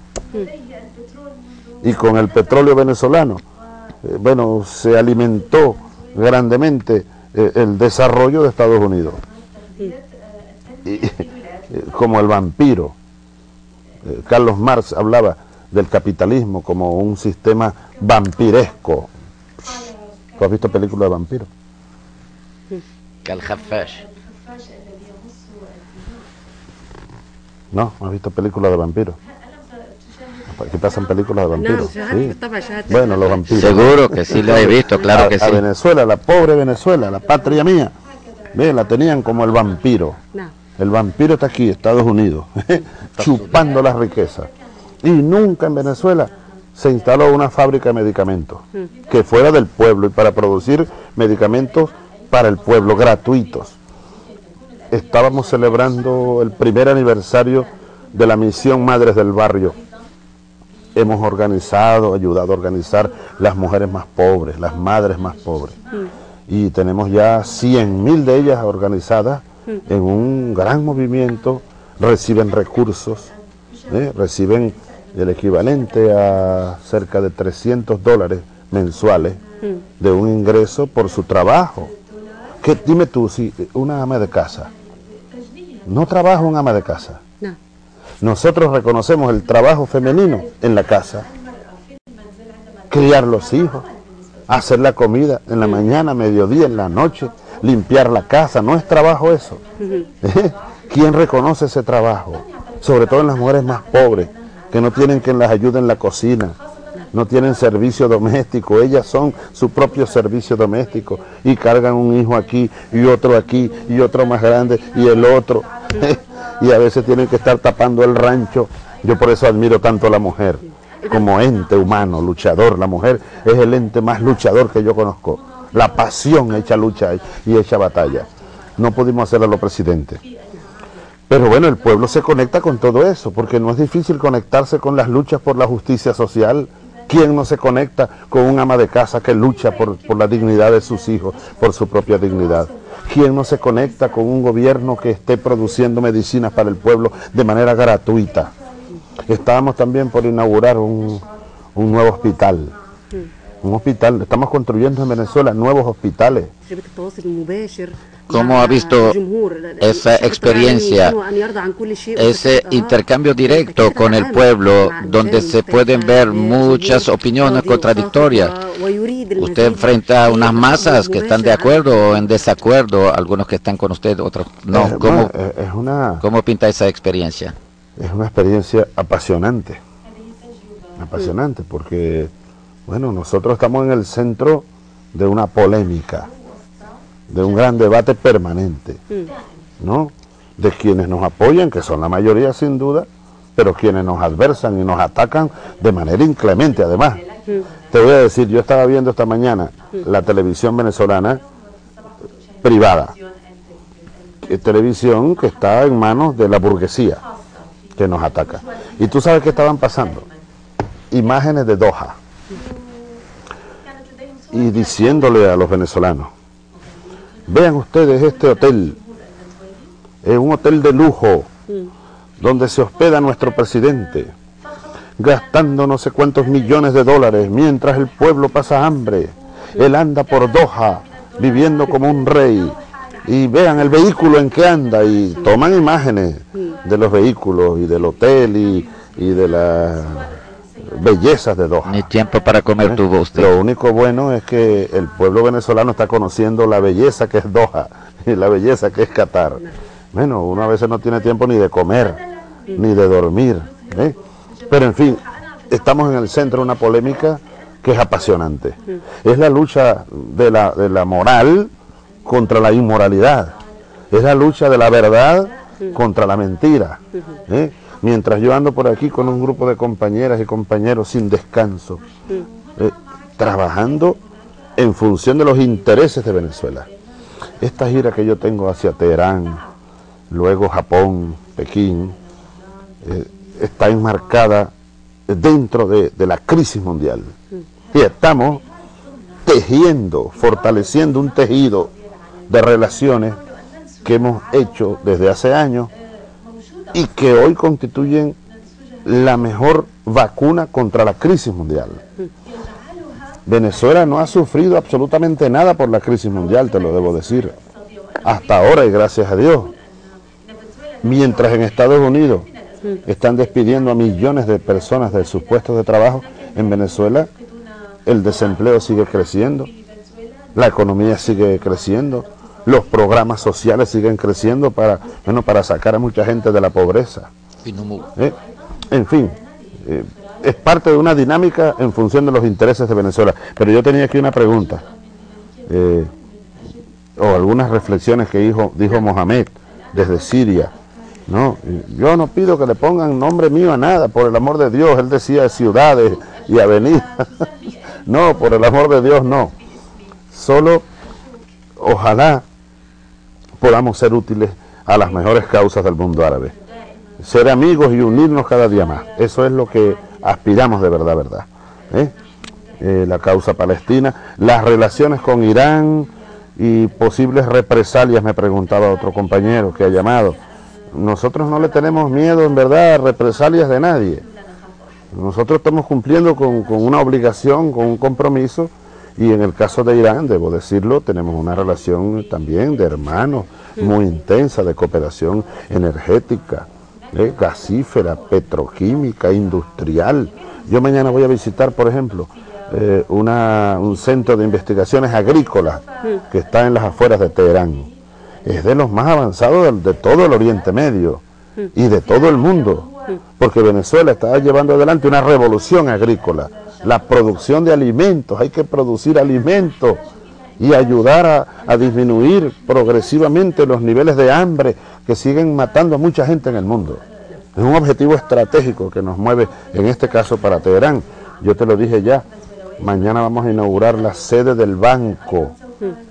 [SPEAKER 3] y con el petróleo venezolano, eh, bueno, se alimentó grandemente eh, el desarrollo de Estados Unidos. Y, [LAUGHS] eh, como el vampiro. Carlos Marx hablaba del capitalismo como un sistema vampiresco. ¿Tú has visto películas de vampiros? No, ¿has visto películas de vampiros? Aquí pasan películas de vampiros. Bueno, los vampiros.
[SPEAKER 2] Seguro que sí lo he visto, claro que sí.
[SPEAKER 3] A Venezuela, la pobre Venezuela, la patria mía, ve, la tenían como el vampiro. El vampiro está aquí, Estados Unidos, [LAUGHS] chupando las riquezas. Y nunca en Venezuela se instaló una fábrica de medicamentos mm. que fuera del pueblo y para producir medicamentos para el pueblo, gratuitos. Estábamos celebrando el primer aniversario de la misión Madres del Barrio, hemos organizado, ayudado a organizar las mujeres más pobres, las madres más pobres. Mm. Y tenemos ya 100 mil de ellas organizadas mm. en un gran movimiento, reciben recursos, ¿eh? reciben el equivalente a cerca de 300 dólares mensuales mm. de un ingreso por su trabajo. Que, dime tú, si una ama de casa no trabaja un ama de casa, nosotros reconocemos el trabajo femenino en la casa. Criar los hijos, hacer la comida en la mañana, mediodía, en la noche, limpiar la casa, no es trabajo eso. ¿Eh? ¿Quién reconoce ese trabajo? Sobre todo en las mujeres más pobres, que no tienen quien las ayude en la cocina, no tienen servicio doméstico, ellas son su propio servicio doméstico y cargan un hijo aquí y otro aquí y otro más grande y el otro. [LAUGHS] y a veces tienen que estar tapando el rancho. Yo por eso admiro tanto a la mujer, como ente humano, luchador. La mujer es el ente más luchador que yo conozco. La pasión hecha lucha y hecha batalla. No pudimos hacerlo a los presidentes. Pero bueno, el pueblo se conecta con todo eso, porque no es difícil conectarse con las luchas por la justicia social. ¿Quién no se conecta con un ama de casa que lucha por, por la dignidad de sus hijos, por su propia dignidad? ¿Quién no se conecta con un gobierno que esté produciendo medicinas para el pueblo de manera gratuita? Estábamos también por inaugurar un, un nuevo hospital. Un hospital, estamos construyendo en Venezuela nuevos hospitales.
[SPEAKER 2] ¿Cómo ha visto esa experiencia, ese intercambio directo con el pueblo, donde se pueden ver muchas opiniones contradictorias? Usted enfrenta a unas masas que están de acuerdo o en desacuerdo, algunos que están con usted, otros no.
[SPEAKER 3] Eh,
[SPEAKER 2] ¿Cómo,
[SPEAKER 3] eh,
[SPEAKER 2] cómo pinta esa experiencia?
[SPEAKER 3] Es una experiencia apasionante, apasionante, porque, bueno, nosotros estamos en el centro de una polémica de un gran debate permanente, ¿no? De quienes nos apoyan, que son la mayoría sin duda, pero quienes nos adversan y nos atacan de manera inclemente además. Te voy a decir, yo estaba viendo esta mañana la televisión venezolana privada, eh, televisión que está en manos de la burguesía que nos ataca. Y tú sabes qué estaban pasando. Imágenes de Doha. Y diciéndole a los venezolanos, vean ustedes este hotel, es un hotel de lujo, donde se hospeda nuestro presidente, gastando no sé cuántos millones de dólares, mientras el pueblo pasa hambre. Él anda por Doha, viviendo como un rey. Y vean el vehículo en que anda y toman imágenes de los vehículos y del hotel y, y de las bellezas de Doha.
[SPEAKER 2] Ni tiempo para comer
[SPEAKER 3] ¿Eh?
[SPEAKER 2] tuvo usted.
[SPEAKER 3] Lo único bueno es que el pueblo venezolano está conociendo la belleza que es Doha [LAUGHS] y la belleza que es Qatar. Bueno, uno a veces no tiene tiempo ni de comer, ni de dormir. ¿eh? Pero en fin, estamos en el centro de una polémica que es apasionante. Es la lucha de la, de la moral contra la inmoralidad. Es la lucha de la verdad contra la mentira. ¿eh? Mientras yo ando por aquí con un grupo de compañeras y compañeros sin descanso, eh, trabajando en función de los intereses de Venezuela. Esta gira que yo tengo hacia Teherán, luego Japón, Pekín, eh, está enmarcada dentro de, de la crisis mundial. Y estamos tejiendo, fortaleciendo un tejido de relaciones que hemos hecho desde hace años y que hoy constituyen la mejor vacuna contra la crisis mundial. Venezuela no ha sufrido absolutamente nada por la crisis mundial, te lo debo decir. Hasta ahora y gracias a Dios. Mientras en Estados Unidos están despidiendo a millones de personas de sus puestos de trabajo, en Venezuela el desempleo sigue creciendo, la economía sigue creciendo, los programas sociales siguen creciendo para, bueno, para sacar a mucha gente de la pobreza. ¿eh? En fin, eh, es parte de una dinámica en función de los intereses de Venezuela. Pero yo tenía aquí una pregunta, eh, o algunas reflexiones que dijo, dijo Mohamed desde Siria. No, yo no pido que le pongan nombre mío a nada, por el amor de Dios. Él decía ciudades y avenidas. [LAUGHS] no, por el amor de Dios, no. Solo, ojalá podamos ser útiles a las mejores causas del mundo árabe. Ser amigos y unirnos cada día más. Eso es lo que aspiramos de verdad, verdad. ¿Eh? Eh, la causa palestina, las relaciones con Irán y posibles represalias, me preguntaba otro compañero que ha llamado. Nosotros no le tenemos miedo, en verdad, a represalias de nadie. Nosotros estamos cumpliendo con, con una obligación, con un compromiso, y en el caso de Irán, debo decirlo, tenemos una relación también de hermanos muy intensa, de cooperación energética, ¿eh? gasífera, petroquímica, industrial. Yo mañana voy a visitar, por ejemplo, eh, una, un centro de investigaciones agrícolas que está en las afueras de Teherán. Es de los más avanzados de, de todo el Oriente Medio y de todo el mundo, porque Venezuela está llevando adelante una revolución agrícola la producción de alimentos, hay que producir alimentos y ayudar a, a, disminuir progresivamente los niveles de hambre que siguen matando a mucha gente en el mundo. Es un objetivo estratégico que nos mueve, en este caso para Teherán. Yo te lo dije ya, mañana vamos a inaugurar la sede del banco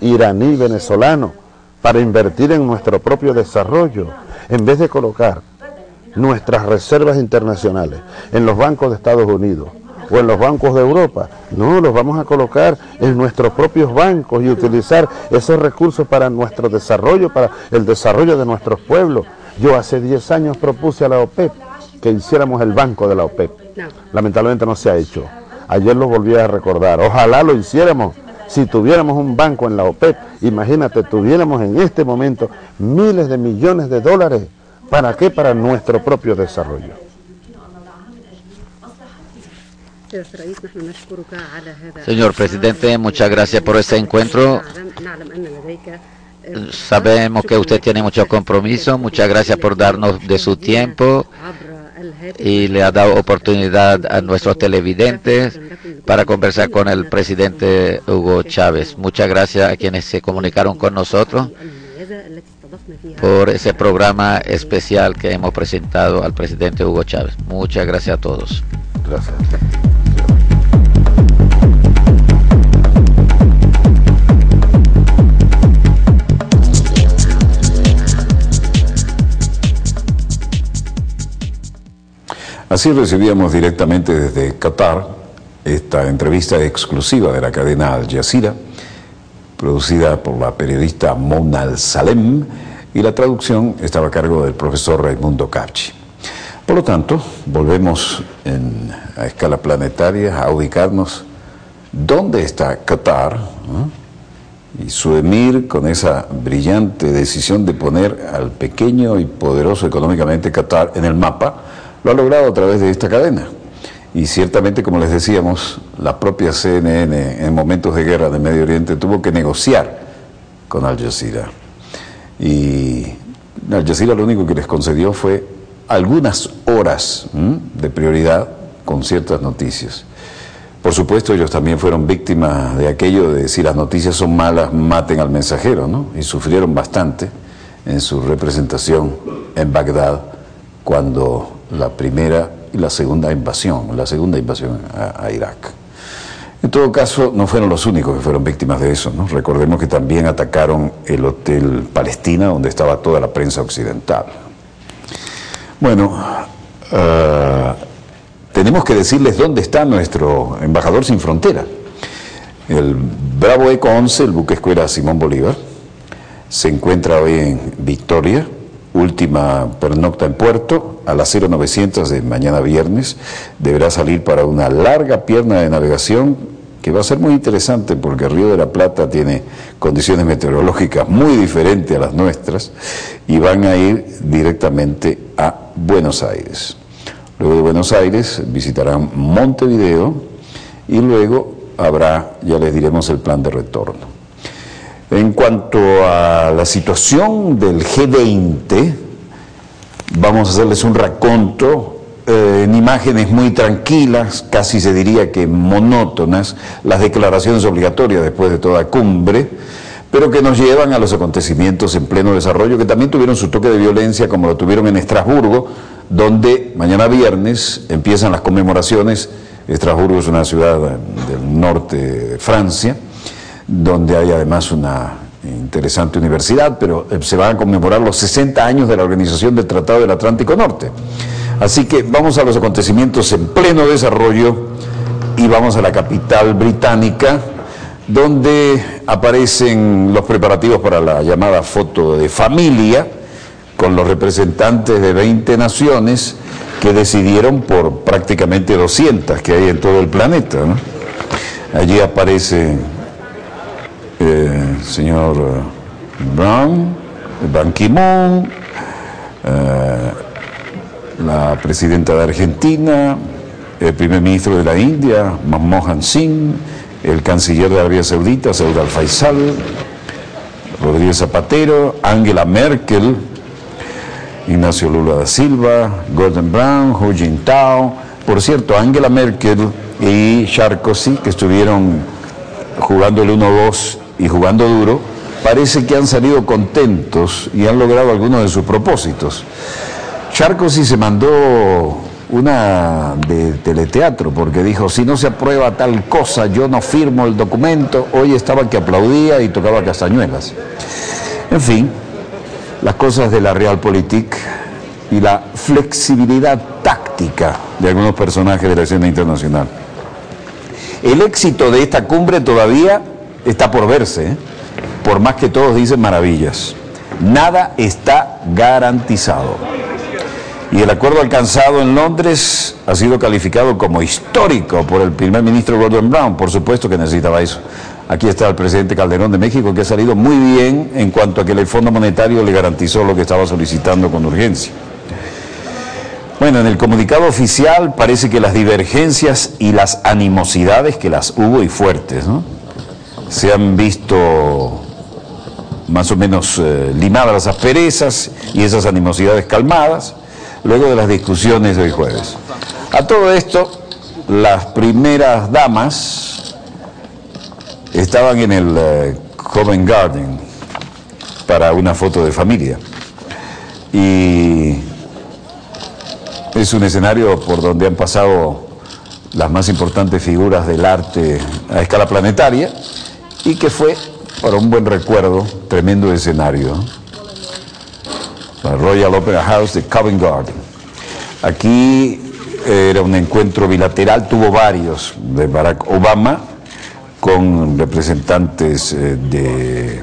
[SPEAKER 3] iraní venezolano para invertir en nuestro propio desarrollo, en vez de colocar nuestras reservas internacionales en los bancos de Estados Unidos o en los bancos de Europa. No, los vamos a colocar en nuestros propios bancos y utilizar esos recursos para nuestro desarrollo, para el desarrollo de nuestros pueblos. Yo hace 10 años propuse a la OPEP que hiciéramos el banco de la OPEP. Lamentablemente no se ha hecho. Ayer lo volví a recordar. Ojalá lo hiciéramos. Si tuviéramos un banco en la OPEP, imagínate, tuviéramos en este momento miles de millones de dólares ¿Para qué? Para nuestro propio desarrollo.
[SPEAKER 2] Señor presidente, muchas gracias por este encuentro. Sabemos que usted tiene mucho compromiso. Muchas gracias por darnos de su tiempo y le ha dado oportunidad a nuestros televidentes para conversar con el presidente Hugo Chávez. Muchas gracias a quienes se comunicaron con nosotros por ese programa especial que hemos presentado al presidente Hugo Chávez. Muchas gracias a todos.
[SPEAKER 3] Gracias.
[SPEAKER 1] Así recibíamos directamente desde Qatar esta entrevista exclusiva de la cadena Al Jazeera producida por la periodista Mona Al Salem, y la traducción estaba a cargo del profesor Raimundo Capchi. Por lo tanto, volvemos en- a escala planetaria a ubicarnos dónde está Qatar y su emir con esa brillante decisión de poner al pequeño y poderoso económicamente Qatar en el mapa, lo ha logrado a través de esta cadena. Y ciertamente, como les decíamos, la propia CNN en momentos de guerra de Medio Oriente tuvo que negociar con Al Jazeera. Y Al Jazeera lo único que les concedió fue algunas horas de prioridad con ciertas noticias. Por supuesto, ellos también fueron víctimas de aquello de si las noticias son malas, maten al mensajero, ¿no? Y sufrieron bastante en su representación en Bagdad cuando la primera la segunda invasión, la segunda invasión a, Irak. En todo caso, no fueron los únicos que fueron víctimas de eso. Recordemos que también atacaron el Hotel Palestina, donde estaba toda la prensa occidental. Bueno, ah, tenemos que decirles dónde está nuestro embajador sin frontera. El Bravo Eco 11, el buque escuela Simón Bolívar, se encuentra hoy en Victoria, última pernocta en puerto, a las 0900 de mañana viernes. Deberá salir para una larga pierna de navegación que va a ser muy interesante porque Río de la Plata tiene condiciones meteorológicas muy diferentes a las nuestras y van a ir directamente a Buenos Aires. Luego de Buenos Aires visitarán Montevideo y luego habrá, ya les diremos, el plan de retorno. En cuanto a la situación del G20, vamos a hacerles un raconto eh, en imágenes muy tranquilas, casi se diría que monótonas, las declaraciones obligatorias después de toda cumbre, pero que nos llevan a los acontecimientos en pleno desarrollo, que también tuvieron su toque de violencia, como lo tuvieron en Estrasburgo, donde mañana viernes empiezan las conmemoraciones. Estrasburgo es una ciudad del norte de Francia, donde hay además una interesante universidad, pero eh, se van a conmemorar los 60 años de la organización del Tratado del Atlántico Norte. Así que vamos a los acontecimientos en pleno desarrollo y vamos a la capital británica, donde aparecen los preparativos para la llamada foto de familia, con los representantes de 20 naciones que decidieron por prácticamente 200 que hay en todo el planeta. Allí aparece señor eh, Brown, Ban Ki-moon, eh, la presidenta de Argentina, el primer ministro de la India, Manmohan Singh, el canciller de Arabia Saudita, Saud al-Faisal, Rodríguez Zapatero, Angela Merkel, Ignacio Lula da Silva, Gordon Brown, Hu Jintao. Por cierto, Angela Merkel y Sarkozy, que estuvieron jugando el 1-2 y jugando duro, parece que han salido contentos y han logrado algunos de sus propósitos. Sarkozy se mandó una de teleteatro porque dijo, si no se aprueba tal cosa, yo no firmo el documento. Hoy estaba que aplaudía y tocaba castañuelas. En fin, las cosas de la Realpolitik y la flexibilidad táctica de algunos personajes de la escena internacional. El éxito de esta cumbre todavía está por verse, ¿eh? por más que todos dicen maravillas. Nada está garantizado. Y el acuerdo alcanzado en Londres ha sido calificado como histórico por el primer ministro Gordon Brown, por supuesto que necesitaba eso. Aquí está el presidente Calderón de México, que ha salido muy bien en cuanto a que el Fondo Monetario le garantizó lo que estaba solicitando con urgencia. Bueno, en el comunicado oficial parece que las divergencias y las animosidades, que las hubo y fuertes, ¿no? Se han visto más o menos eh, limadas las asperezas y esas animosidades calmadas luego de las discusiones de hoy jueves. A todo esto, las primeras damas estaban en el eh, Covent Garden para una foto de familia. Y es un escenario por donde han pasado las más importantes figuras del arte a escala planetaria y que fue para un buen recuerdo, tremendo escenario. La Royal Opera House de Covent Garden. Aquí era un encuentro bilateral, tuvo varios, de Barack Obama con representantes eh, de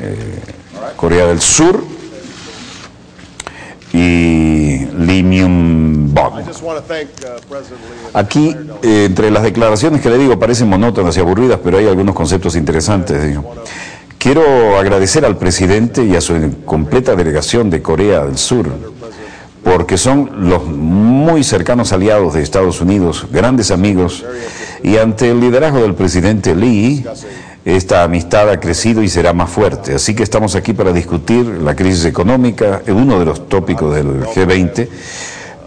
[SPEAKER 1] eh, Corea del Sur y Lee Myung-bok. Aquí, eh, entre las declaraciones que le digo, parecen monótonas y aburridas, pero hay algunos conceptos interesantes. Digo. Quiero agradecer al presidente y a su completa delegación de Corea del Sur, porque son los muy cercanos aliados de Estados Unidos, grandes amigos, y ante el liderazgo del presidente Lee, esta amistad ha crecido y será más fuerte. Así que estamos aquí para discutir la crisis económica, uno de los tópicos del G20,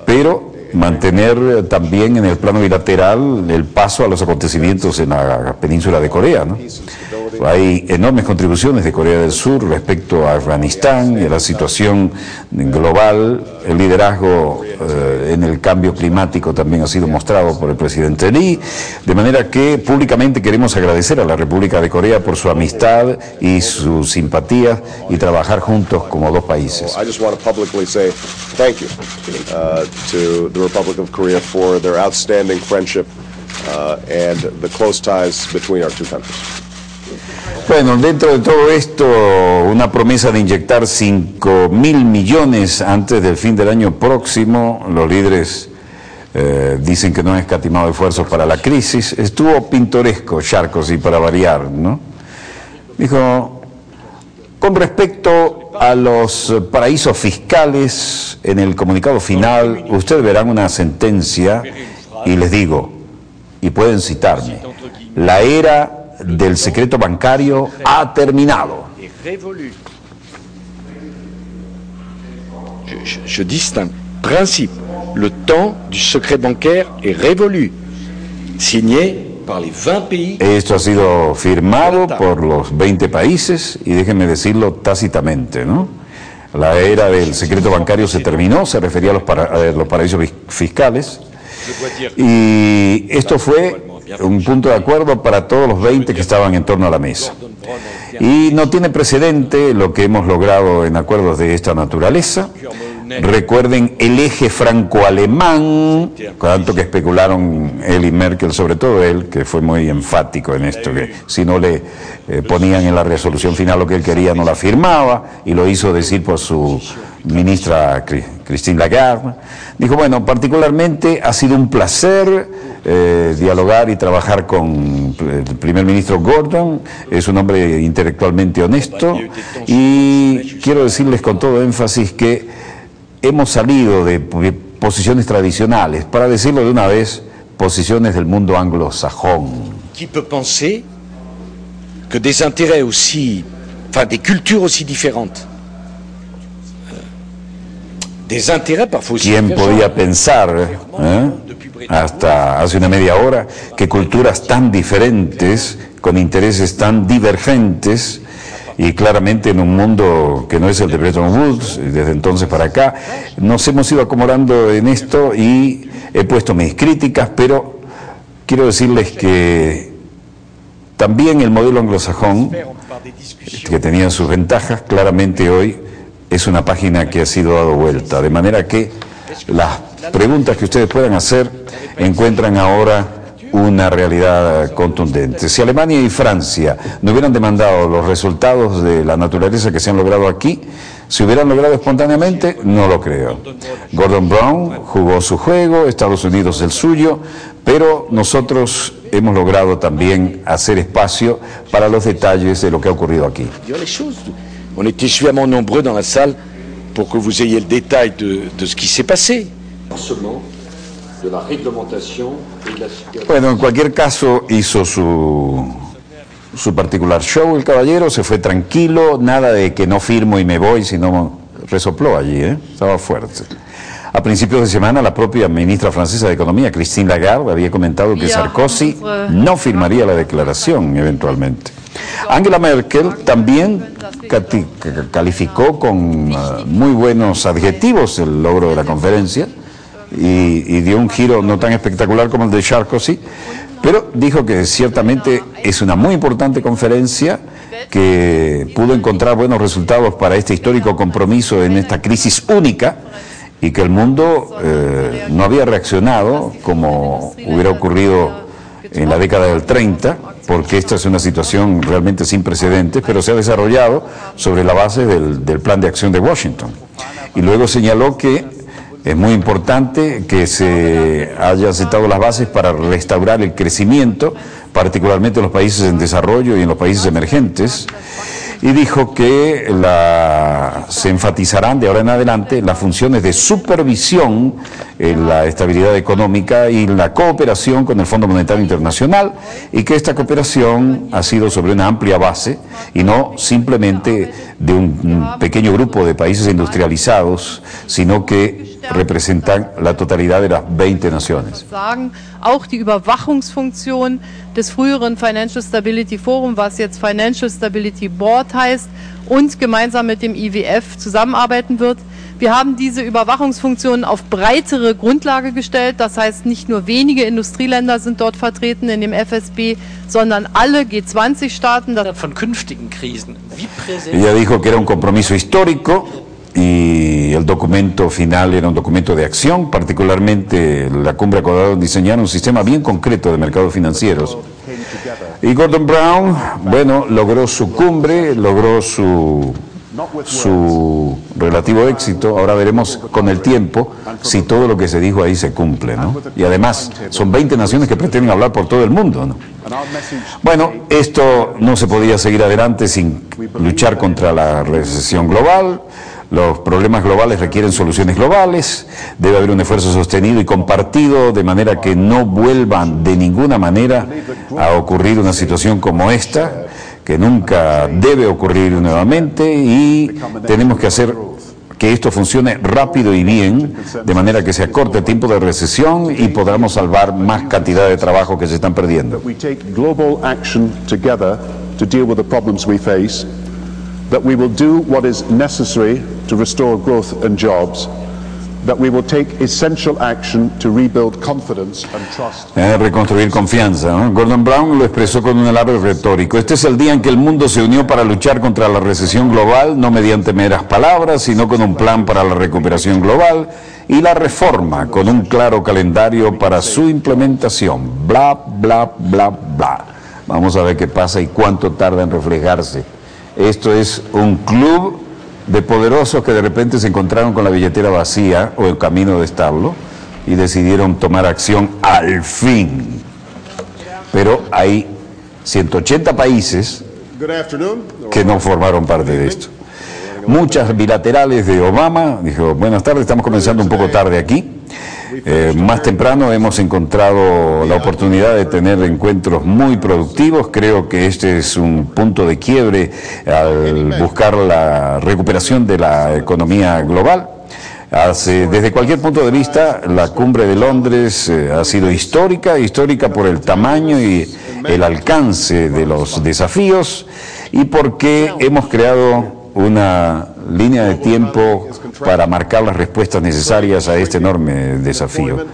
[SPEAKER 1] pero mantener también en el plano bilateral el paso a los acontecimientos en la península de Corea. ¿no? Hay enormes contribuciones de Corea del Sur respecto a Afganistán y a la situación global. El liderazgo eh, en el cambio climático también ha sido mostrado por el presidente Lee. De manera que públicamente queremos agradecer a la República de Corea por su amistad y su simpatía y trabajar juntos como dos países.
[SPEAKER 5] Republic of Korea for their outstanding friendship uh, and the close ties between our two countries.
[SPEAKER 1] Bueno, dentro de todo esto, una promesa de inyectar 5 mil millones antes del fin del año próximo, los líderes eh, dicen que no han escatimado esfuerzos para la crisis, estuvo pintoresco, Charcos, y para variar, ¿no? Dijo, con respecto a los paraísos fiscales, en el comunicado final, ustedes verán una sentencia, y les digo, y pueden citarme, la era del secreto bancario ha terminado.
[SPEAKER 6] Je, distingue principe. Le temps du secret bancaire est révolu. Signé par les 20 pays.
[SPEAKER 1] Esto ha sido firmado por los 20 países y déjenme decirlo tácitamente, ¿no? La era del secreto bancario se terminó, se refería a los, para, a los paraísos fiscales. Y esto fue un punto de acuerdo para todos los 20 que estaban en torno a la mesa. Y no tiene precedente lo que hemos logrado en acuerdos de esta naturaleza. Recuerden el eje franco-alemán, tanto que especularon él y Merkel, sobre todo él, que fue muy enfático en esto, que si no le eh, ponían en la resolución final lo que él quería, no la firmaba, y lo hizo decir por su ministra Christine Lagarde. Dijo, bueno, particularmente ha sido un placer eh, dialogar y trabajar con el primer ministro Gordon, es un hombre intelectualmente honesto, y quiero decirles con todo énfasis que hemos salido de posiciones tradicionales, para decirlo de una vez, posiciones del mundo anglosajón.
[SPEAKER 6] Qui peut penser que des intérêts aussi, enfin des cultures aussi différentes, euh, des intérêts parfois aussi
[SPEAKER 1] ¿Quién podía pensar, eh, hasta hace una media hora, que culturas tan diferentes, con intereses tan divergentes, y claramente en un mundo que no es el de Bretton Woods, desde entonces para acá, nos hemos ido acomodando en esto y he puesto mis críticas, pero quiero decirles que también el modelo anglosajón, que tenía sus ventajas, claramente hoy es una página que ha sido dado vuelta, de manera que las preguntas que ustedes puedan hacer encuentran ahora una realidad contundente. Si Alemania y Francia no hubieran demandado los resultados de la naturaleza que se han logrado aquí, Si hubieran logrado espontáneamente, no lo creo. Gordon Brown jugó su juego, Estados Unidos el suyo, pero nosotros hemos logrado también hacer espacio para los detalles de lo que ha ocurrido aquí.
[SPEAKER 6] On était suffisamment nombreux dans la salle pour que vous ayez le détail de, de ce qui s'est passé.
[SPEAKER 2] De la réglementation et de la
[SPEAKER 1] Bueno, en cualquier caso hizo su, su particular show el caballero, se fue tranquilo, nada de que no firmo y me voy, sino resopló allí, ¿eh? estaba fuerte. A principios de semana, la propia ministra francesa de Economía, Christine Lagarde, había comentado que Sarkozy no firmaría la declaración eventualmente. Angela Merkel también calificó con eh, muy buenos adjetivos el logro de la conferencia y, y dio un giro no tan espectacular como el de Sarkozy, pero dijo que ciertamente es una muy importante conferencia que pudo encontrar buenos resultados para este histórico compromiso en esta crisis única y que el mundo eh, no había reaccionado como hubiera ocurrido en la década del 30, porque esta es una situación realmente sin precedentes, pero se ha desarrollado sobre la base del, del plan de acción de Washington. Y luego señaló que es muy importante que se hayan sentado las bases para restaurar el crecimiento, particularmente en los países en desarrollo y en los países emergentes, y dijo que la- se enfatizarán de ahora en adelante las funciones de supervisión en la estabilidad económica y la cooperación con el Fondo Monetario Internacional, y que esta cooperación ha sido sobre una amplia base y no simplemente de un pequeño grupo de países industrializados, sino que representan la totalidad de las 20 naciones.
[SPEAKER 7] Auch die Überwachungsfunktion des früheren Financial Stability Forum, was jetzt Financial Stability Board heißt, und gemeinsam mit dem IWF zusammenarbeiten wird. Wir haben diese Überwachungsfunktion auf breitere Grundlage gestellt. Das heißt, nicht nur wenige Industrieländer sind dort vertreten in dem FSB, sondern alle G20-Staaten. Das
[SPEAKER 8] von künftigen Krisen. Wie präsent
[SPEAKER 1] Ella dijo que era un compromiso histórico y el documento final era un documento de acción, particularmente la cumbre acordó diseñar un sistema bien concreto de mercados financieros. Y Gordon Brown, bueno, logró su cumbre, logró su, su relativo éxito. Ahora veremos con el tiempo si todo lo que se dijo ahí se cumple, ¿no? Y además, son 20 naciones que pretenden hablar por todo el mundo, ¿no? Bueno, esto no se podía seguir adelante sin luchar contra la recesión global. Los problemas globales requieren soluciones globales. Debe haber un esfuerzo sostenido y compartido de manera que no vuelvan de ninguna manera a ocurrir una situación como esta, que nunca debe ocurrir nuevamente y tenemos que hacer que esto funcione rápido y bien, de manera que se acorte el tiempo de recesión y podamos salvar más cantidad de trabajo que se están perdiendo.
[SPEAKER 9] that we will do what is necessary to restore growth and jobs, that we will take essential action to rebuild confidence and trust.
[SPEAKER 1] Eh, reconstruir confianza. ¿no? Gordon Brown lo expresó con un alarde retórico. Este es el día en que el mundo se unió para luchar contra la recesión global, no mediante meras palabras, sino con un plan para la recuperación global y la reforma, con un claro calendario para su implementación. Bla, bla, bla, bla. Vamos a ver qué pasa y cuánto tarda en reflejarse. Esto es un club de poderosos que de repente se encontraron con la billetera vacía o el camino de establo y decidieron tomar acción al fin. Pero hay 180 países que no formaron parte de esto. Muchas bilaterales de Obama, dijo, buenas tardes, estamos comenzando un poco tarde aquí. Eh, más temprano hemos encontrado la oportunidad de tener encuentros muy productivos. Creo que este es un punto de quiebre al buscar la recuperación de la economía global. Hace- desde cualquier punto de vista, la cumbre de Londres eh, ha sido histórica, histórica por el tamaño y el alcance de los desafíos y porque hemos creado una línea de tiempo para marcar las respuestas necesarias a este enorme desafío.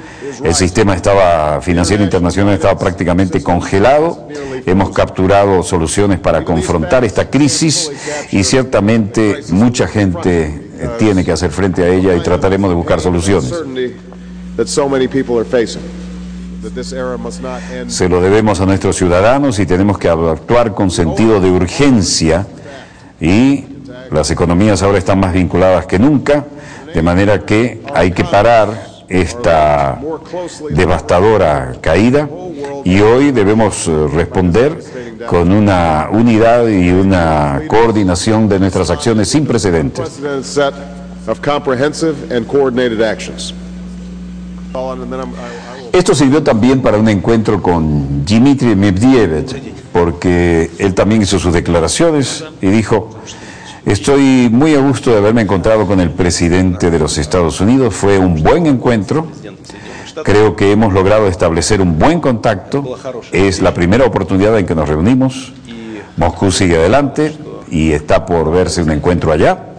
[SPEAKER 1] El sistema estaba financiero internacional estaba prácticamente congelado. Hemos capturado soluciones para confrontar esta crisis y ciertamente mucha gente eh, tiene que hacer frente a ella y trataremos de buscar soluciones. Se lo debemos a nuestros ciudadanos y tenemos que actuar con sentido de urgencia y Las economías ahora están más vinculadas que nunca, de manera que hay que parar esta devastadora caída y hoy debemos eh, responder con una unidad y una coordinación de nuestras acciones sin precedentes. Esto sirvió también para un encuentro con Dmitry Medvedev, porque él también hizo sus declaraciones y dijo, estoy muy a gusto de haberme encontrado con el presidente de los Estados Unidos, fue un buen encuentro, creo que hemos logrado establecer un buen contacto, es la primera oportunidad en que nos reunimos, Moscú sigue adelante y está por verse un encuentro allá.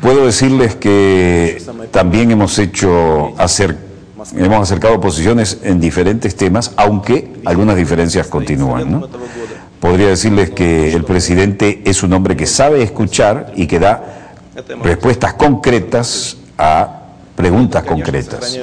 [SPEAKER 1] Puedo decirles que también hemos hecho acer- hemos acercado posiciones en diferentes temas, aunque algunas diferencias continúan. ¿no? Podría decirles que el presidente es un hombre que sabe escuchar y que da respuestas concretas a preguntas concretas.